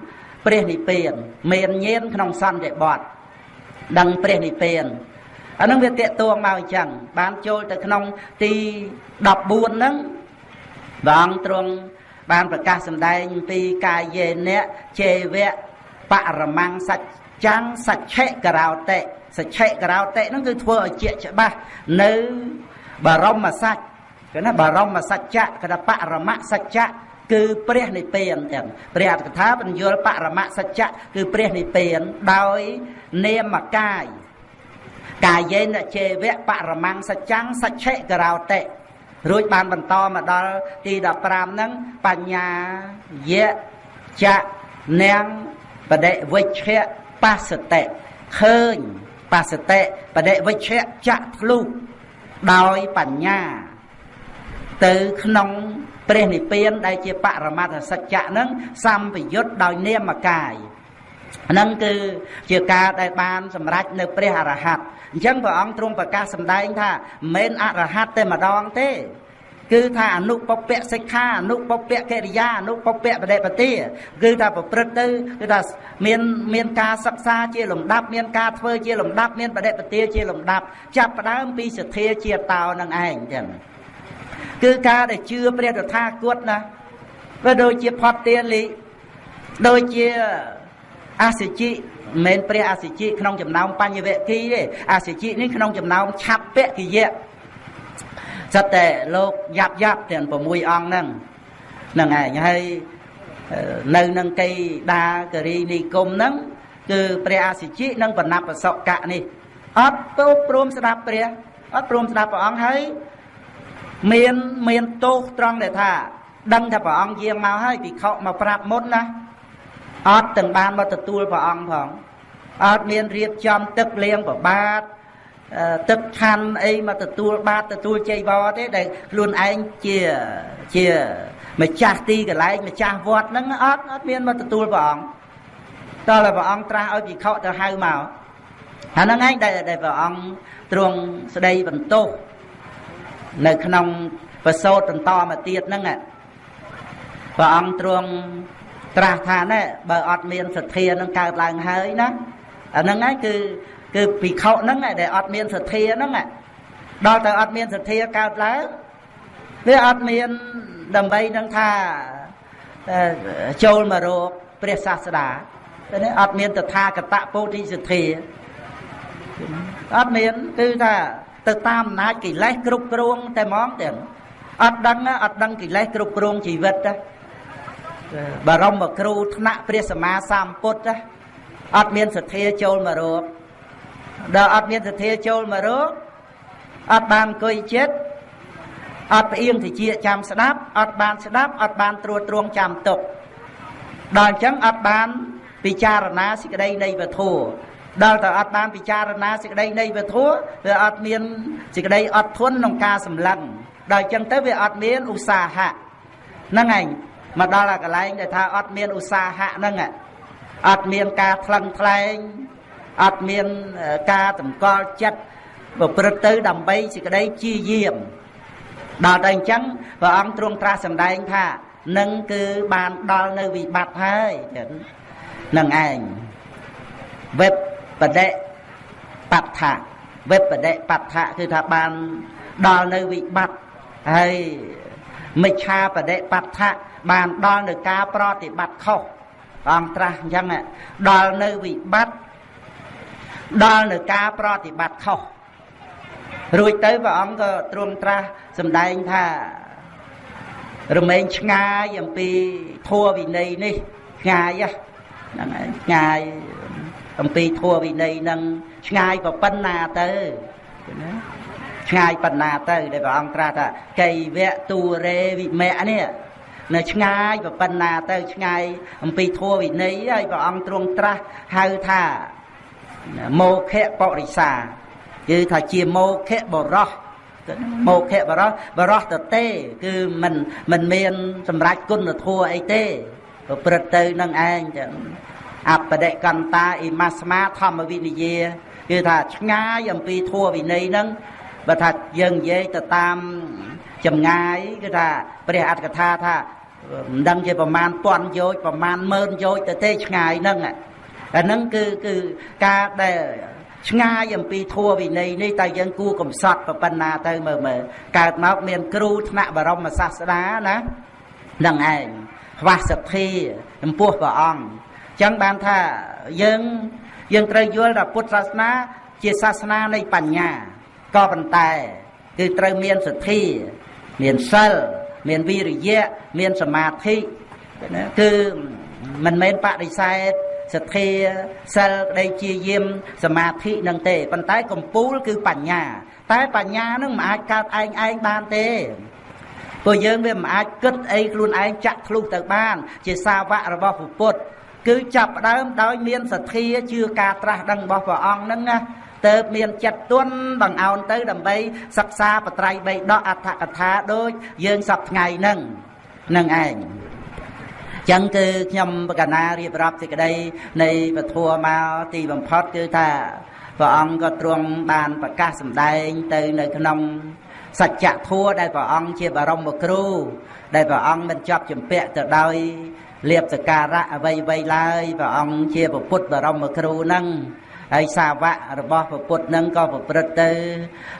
ព្រះនិព្វានមានញាណក្នុងសន្តិបត្តិដឹងព្រះនិព្វានអានឹងវាតេតួងមកអញ្ចឹងបានចូលទៅក្នុងទី14ហ្នឹងព្រះអង្គទ្រង់ បានប្រកាសសម្ដែងពីកាយេនៈជេវៈបរមੰសច្ចាំងសច្ឆិករោតិសច្ឆិករោតិហ្នឹងគឺធ្វើឲ្យជាច្បាស់នៅបរមសច្ចគឺណាបរមសច្ចៈកថាបរមសច្ចៈគឺព្រះនិព្វានទាំងព្រះអត្ថកថាបញ្យលបរមសច្ចៈគឺព្រះនិព្វានដោយនាមកាយកាយេនជេវៈបរមੰសច្ចាំងសច្ឆិករោតិ រួចបានបន្តមកដល់ទី15ហ្នឹងបញ្ញាយៈចៈនាងបដិវិជ្ជៈបសតិឃើញបសតិបដិវិជ្ជៈចៈធ្លុះដោយបញ្ញា ទៅក្នុងព្រះនិព្វានដែលជាបរមត្ថសច្ចៈហ្នឹងសម្ពយុទ្ធដោយនាមកាយហ្នឹងគឺជាការដែលបានសម្រេចនៅព្រះអរហន្ត អញ្ចឹងព្រះអង្គទ្រង់ប្រកាសសម្ដែងថាមិនមែនអរហន្តតែម្ដងទេគឺថាអនុពពៈសិក្ខាអនុពពៈកិរិយាអនុពពៈបដិបទាគឺថាប្រព្រឹត្តទៅគឺថាមានមានការសិក្សាជាលំដាប់មានការធ្វើជាលំដាប់មានបដិបទាជាលំដាប់ចាប់ផ្ដើមពីសទ្ធាជាតោនឹងឯងចឹងគឺការដែលជឿព្រះតថាគតណាវាដូចជាផតទាលីដូចជាអសិជិ មិនមែនព្រះអសិជិក្នុងចំណោមបញ្ញវគិទេអសិជិនេះក្នុងចំណោមឆាប់ពកិយៈសិតតែលោកយ៉ាប់យ៉ាប់ទាំង6អង្គហ្នឹងហ្នឹងឯងហើយនៅនឹងកៃដាករីនិគមហ្នឹងគឺព្រះអសិជិនិងបណបសកៈនេះអត់ទៅព្រមស្ដាប់ព្រះអត់ព្រមស្ដាប់ព្រះអង្គហើយមានមានទោសត្រង់ដែលថា ដឹងថាព្រះអង្គយាងមកហើយភិក្ខុមកប្រាប់មុនណា អត់ទាំងបានមកទទួលព្រះអង្គផងអត់មានរៀបចំទឹកលាងប្របាទទឹកឆាន់អីមកទទួលបាតទទួលចៃវរទេដែលខ្លួនឯងជាជាម្ចាស់ទីកន្លែងម្ចាស់វត្តហ្នឹងអត់អត់មានមកទទួលព្រះអង្គតើព្រះអង្គត្រាស់ឲ្យភិក្ខុទៅហៅមកហើយហ្នឹងឯងដែលដែលព្រះអង្គទ្រង់ស្ដីបន្ទោសនៅក្នុងប្រសូតបន្តមកទៀតហ្នឹងព្រះអង្គទ្រង់ ត្រាស់ថាណែបើអត់មានសទ្ធានឹងកើតឡើងហើយណាអាហ្នឹងហើយគឺគឺភិក្ខុហ្នឹងដែលអត់មានសទ្ធាហ្នឹងដល់ទៅអត់មានសទ្ធាកើតឡើងវាអត់មានដើម្បីនឹងថាចូលមករកព្រះសាស្តាតែនេះអត់មានតថាគតពោធិសទ្ធាអត់មានគឺថាទៅតាមអំណាចកិលេសគ្រប់គ្រងតែហ្មងទាំងអត់ដឹងអត់ដឹងកិលេសគ្រប់គ្រងជីវិតណា បរមគ្រូថ្នាក់ព្រះសម្មាសម្ពុទ្ធអត់មានសទ្ធាចូលមករកដល់អត់មានសទ្ធាចូលមករកអត់បានអង្គុយចិត្តអត់ផ្អៀងតិចចាំស្ដាប់អត់បានស្ដាប់អត់បានត្រួតត្រងចាំទុកដល់អញ្ចឹងអត់បានពិចារណាសេចក្តីនៃវធัวដល់តែអត់បានពិចារណាសេចក្តីនៃវធัวវាអត់មានសេចក្តីអត់ធន់ក្នុងការសម្លឹងដល់អញ្ចឹងទៅវាអត់មានឧស្សាហៈហ្នឹងឯង មកដល់កន្លែងដែលថាអត់មានឧស្សាហៈហ្នឹងអត់មានការថ្លឹងថ្លែងអត់មានការតម្កល់ចិត្តប្រព្រឹត្តទៅដើម្បីសេចក្តីជាយាមដល់តែអញ្ចឹងព្រះអង្គទ្រង់ត្រាស់សម្ដែងថានឹងគឺបានដល់នៅវិបត្តិហើយចឹងនឹងឯងវេបបដិបដ្ឋៈវេបបដិបដ្ឋៈគឺថាបានដល់នៅវិបត្តិហើយមិច្ឆាបដិបដ្ឋៈ បានដល់នៅការប្រតិបត្តិខុសព្រះអង្គត្រាស់អញ្ចឹងដល់នៅវិបត្តិដល់នៅការប្រតិបត្តិខុសរួចទៅព្រះអង្គក៏ទ្រង់ត្រាស់សម្ដែងថារមែងឆ្ងាយអំពីធัวវិន័យនេះឆ្ងាយហ្នឹងហើយឆ្ងាយអំពីធัวវិន័យនឹងឆ្ងាយប៉ុណ្ណាទៅណាឆ្ងាយប៉ុណ្ណាទៅដែលព្រះអង្គត្រាស់ថាកៃវៈទូរេវិមៈនេះ នៅឆ្ងាយប៉ុណ្ណាទៅឆ្ងាយអំពីធัวវិន័យហើយព្រះអង្គទ្រង់ត្រាស់ហៅថាមោខៈបរិសាគឺថាជាមោខៈបរោះមោខៈបរោះបរោះទៅទេ គឺមិនមិនមានសម្រេចគុណធម៌អីទេប្រព្រឹត្តទៅនឹងឯងចឹងអបដិកន្តាអ៊ីម៉ាស្មាធម្មវិនយាគឺថាឆ្ងាយអំពីធម៌វិន័យហ្នឹងបើថាយើងនិយាយទៅតាម ចម្ងាយគឺថាព្រះអត្តកថាថាមិនដឹងជាប្រមាណពាន់យោជប្រមាណម៉ឺនយោជទៅទេឆ្ងាយហ្នឹងអាហ្នឹងគឺគឺការដែលឆ្ងាយអំពីធัวវិន័យនេះតែយើងគួរកំសត់ប៉ុណ្ណាទៅមើលមើលកើតមកមានគ្រូថ្នាក់បរមសាស្តាណានឹងឯងខ្វះសទ្ធាចំពោះព្រះអង្គចឹងបានថាយើងយើងត្រូវយល់ថាពុទ្ធសាសនា ជាសាសនានៃបញ្ញាក៏ប៉ុន្តែ គឺត្រូវមានសទ្ធា មានសិលមានវិរិយៈមានសមាធិគឺមិនមែនបដិសេធសទ្ធាសិលក្តីជាយាមសមាធិនឹងទេប៉ុន្តែកំពូលគឺបញ្ញា តែបញ្ញានឹងមិនអាចកើតឯងឯងបានទេព្រោះយើងវាមិនអាចគិតអីខ្លួនឯងចាក់ធ្លុះទៅបាន ជាសាវករបស់ពុទ្ធគឺចាប់ដើមដោយមានសទ្ធាជឿការត្រាស់ដឹងរបស់ព្រះអង្គហ្នឹងណា ទៅមានចិត្តទន់បង្អោនទៅដើម្បីសិក្សាបត្រៃបីដកអដ្ឋកថាដូចយើងសពថ្ងៃហ្នឹងនឹងឯងចឹងគឺខ្ញុំបកណារៀបរាប់សេចក្តីនៃពធัวមកទីបំផុតគឺថាព្រះអង្គក៏ទ្រង់បានប្រកាសសម្ដែងទៅនៅក្នុងសច្ចធัวដែលព្រះអង្គជាបរមគ្រូ ដែលព្រះអង្គមិនជាប់ជំពាក់ទៅដោយលៀបសការៈអ្វីអ្វីឡើយព្រះអង្គជាពុទ្ធបរមគ្រូនឹង ហើយសាវករបស់ពុទ្ធនឹងក៏ប្រព្រឹត្តទៅ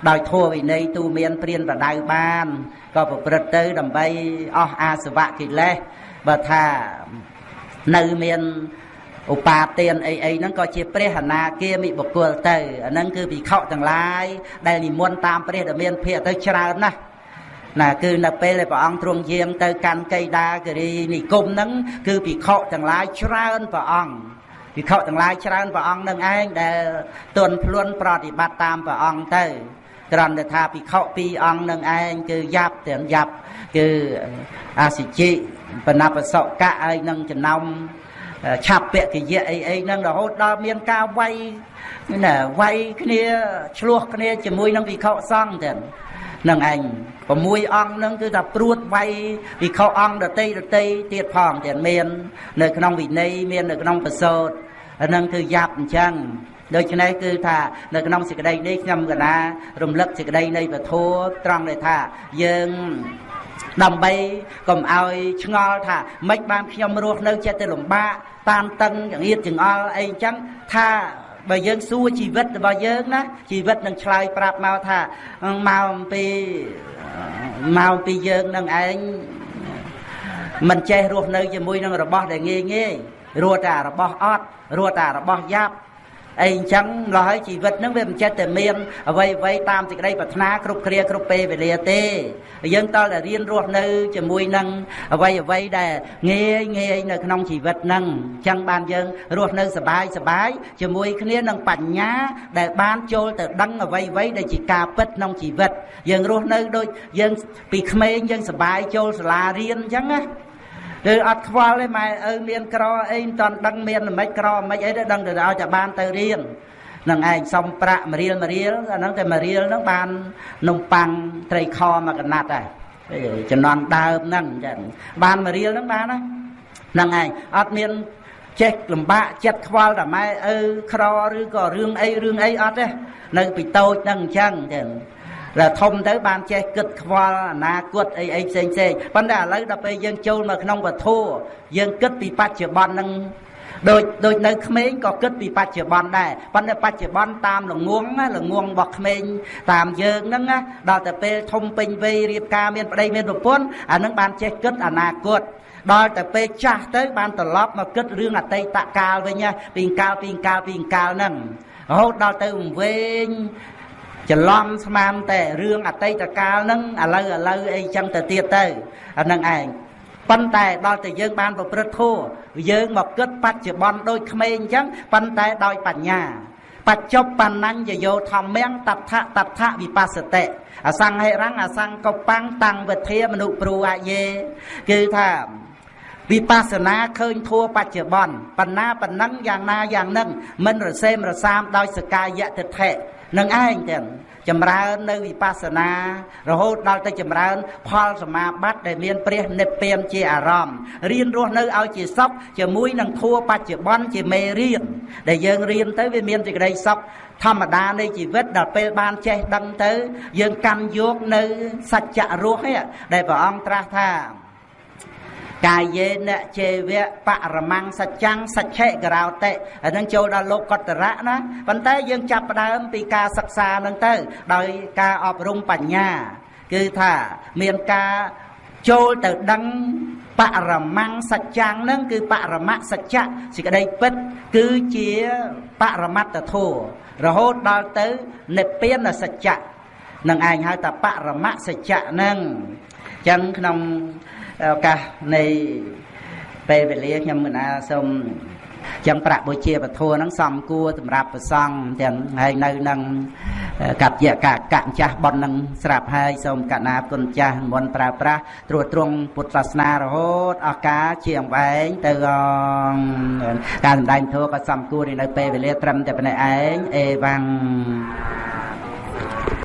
ដោយធម៌វិន័យទូមានព្រានបដៅបានក៏ប្រព្រឹត្តទៅដើម្បីអស់អាសវៈកិលេសបើថានៅមានឧបាទានអីអីហ្នឹងក៏ជាព្រះអនាគាមិបុគ្គលទៅអាហ្នឹងគឺភិក្ខុទាំងឡាយដែលនិមន្តតាមព្រះដែលមានភាកទៅច្រើនណាស់ណាគឺនៅពេលដែលព្រះអង្គទ្រង់យាងទៅកាន់កៃដាគិរីនិគមហ្នឹងគឺភិក្ខុទាំងឡាយច្រើនព្រះអង្គ ភិក្ខុទាំងឡាយច្រើនព្រះអង្គនឹងឯងដែលទន់ភ្លន់ប្រតិបត្តិតាមព្រះអង្គទៅគ្រាន់តែថាភិក្ខុពីរអង្គនឹងឯងគឺយ៉ាប់ទាំងយ៉ាប់គឺអាសិជិបណបសកៈហើយនឹងចំណោមឆាប់ពកិយៈអីអីហ្នឹងរហូតដល់មានការវាយណាវាយគ្នាឆ្លោះគ្នាជាមួយនឹងវិខសង្ឃទាំង នឹងឯង6អង្គហ្នឹងគឺថាព្រួតវាយវិខអង្គដតីដតីទៀតផងទៀតមាន នៅក្នុងវិន័យមាននៅក្នុងប្រសូតហ្នឹងគឺយ៉ាប់អញ្ចឹងដូច្នេះគឺថានៅក្នុងសេចក្តីនេះខ្ញុំកណារំលឹកសេចក្តីនៃពធត្រង់ដែលថាយើងដើម្បីកុំឲ្យឆ្ងល់ថាម៉េចបានខ្ញុំរស់នៅចិត្តទៅលំបាកតានតឹងចង្អៀតចង្អល់អីចឹងថា បើយើងសួរជីវិតរបស់យើងណាជីវិតនឹងឆ្លើយប្រាប់មកថាមកអំពីមកពីយើងនឹងឯងមិនចេះរស់នៅជាមួយនឹងរបស់ដែលងាយងាយរស់តែរបស់អត់រស់តែរបស់យ៉ាប់ អីអញ្ចឹងម្ល៉េះហើយជីវិតហ្នឹងវាមិនចេះតែមានអ្វីអ្វីតាមសេចក្តីប្រាថ្នាគ្រប់គ្រាគ្រប់ពេលវេលាទេយើងតើតែរៀនរស់នៅជាមួយនឹងអ្វីអ្វីដែលងាយងាយនៅក្នុងជីវិតហ្នឹងអញ្ចឹងបានយើងរស់នៅសบายសบายជាមួយគ្នានឹងបញ្ញាដែលបានចូលទៅដឹងអ្វីអ្វីដែលជាការពិតក្នុងជីវិតយើងរស់នៅដូចយើងពីក្មេងយើងសบายចូលសាលារៀនអញ្ចឹងណា ឬអត់ខ្វល់ទេម៉ែឪមានក្រអីមិនតាន់ដឹងមានមិនក្រមិនអីទេដឹងតែឲ្យតែបានទៅរៀននឹងឯងសុំប្រាក់មួយរៀលមួយរៀលអាហ្នឹងតែមួយរៀលហ្នឹងបាននំប៉័ងត្រីខមួយកណាត់ដែរចំណន់ដើមហ្នឹងចឹងបានមួយរៀលហ្នឹងបានណាហ្នឹងឯងអត់មានចេះលំបាកចិត្តខ្វល់តែម៉ែឪក្រឬក៏រឿងអីរឿងអីអត់ទេនៅពីតូចហ្នឹងអញ្ចឹងចឹង ដល់ធំទៅបានចេះគិតខ្វល់អនាគតអីអីផ្សេងផ្សេងប៉ុន្តែឥឡូវដល់ពេលយើងចូលមកក្នុងវត្ថុយើងគិតពីបច្ចុប្បន្ននឹងដូចដូចនៅក្មេងក៏គិតពីបច្ចុប្បន្នដែរប៉ុន្តែបច្ចុប្បន្នតាមល្ងងល្ងងរបស់ក្មេងតាមយើងហ្នឹងដល់តែពេលធំពេញវ័យរៀបការមានប្តីមានប្រពន្ធអានឹងបានចេះគិតអនាគតដល់តែពេលចាស់ទៅបានត្រឡប់មកគិតរឿងអតីតកាលវិញពីកាលពីកាលពីកាលហ្នឹងរហូតដល់ទៅវែង ច្រឡំស្មានតែរឿងអតីតកាលហ្នឹងឥឡូវឥឡូវអីចឹងទៅទៀតទៅអាហ្នឹងឯងប៉ុន្តែដល់តែយើងបានប្រព្រឹត្តធម៌យើងមកគិតបច្ចុប្បន្នដូចក្មេងអញ្ចឹងប៉ុន្តែដោយបញ្ញាបច្ចុប្បន្នញ្ញយោធម្មំតដ្ឋតដ្ឋវិបស្សតិអសង្ហិរੰអសង្កបាំងតាំងវិធាមនុព្រូអយេគឺថាវិបស្សនាឃើញធัวបច្ចុប្បន្នបណ្ណាបណ្ណឹងយ៉ាងណាយ៉ាងនឹងមិនរសេមរសាមដោយសកាយតិថិ នឹងឯងទាំងចម្រើននៅវិបស្សនារហូតដល់ទៅចម្រើន ផលសមាបត្តិដែលមានព្រះនិព្វានជាអារម្មណ៍រៀនរស់នៅឲ្យជាសុខជាមួយនឹងធัวបច្ចុប្បន្នជាមេរៀនដែលយើងរៀនទៅវាមានសេចក្តីសុខធម្មតានៃជីវិតដល់ពេលបានចេះដឹងទៅ យើងកាន់យកនៅសច្ចៈរស់នេះដែលព្រះអង្គត្រាស់ថា កាយេនជេវៈបរមង្គសច្ចੰសច្ឆេករោតិអានឹងចូលដល់លោកកតរៈណាប៉ុន្តែយើងចាប់ផ្ដើមពីការសិក្សានឹងទៅ ដោយការអប់រំបញ្ញា គឺថាមានការចូលទៅដឹងបរមង្គសច្ចੰនឹងគឺបរមសច្ចៈសេចក្តីពិត គឺជាបរមត្តធម៌រហូតដល់ទៅនិព្វានសច្ចៈនឹងឯងហៅថាបរមសច្ចៈនឹងអញ្ចឹងក្នុង ឱកាសនៃពេលវេលាខ្ញុំមិនអាសូមចឹងប្រាក់បុជាពធហ្នឹងសំគួរសម្រាប់ប្រសង់ទាំងហើយនៅនឹងកັບយកកកចាស់ប៉ុននឹងស្រាប់ហើយសូមកណាគុណចាស់មុនប្រើប្រាស់ត្រួតត្រងពុទ្ធសាសនារហូតអកាជាងវែងទៅការសម្ដែងធម៌ក៏សំគួរនៅពេលវេលាត្រឹមតែប៉ុណ្ណេះឯងអេវ៉ាំង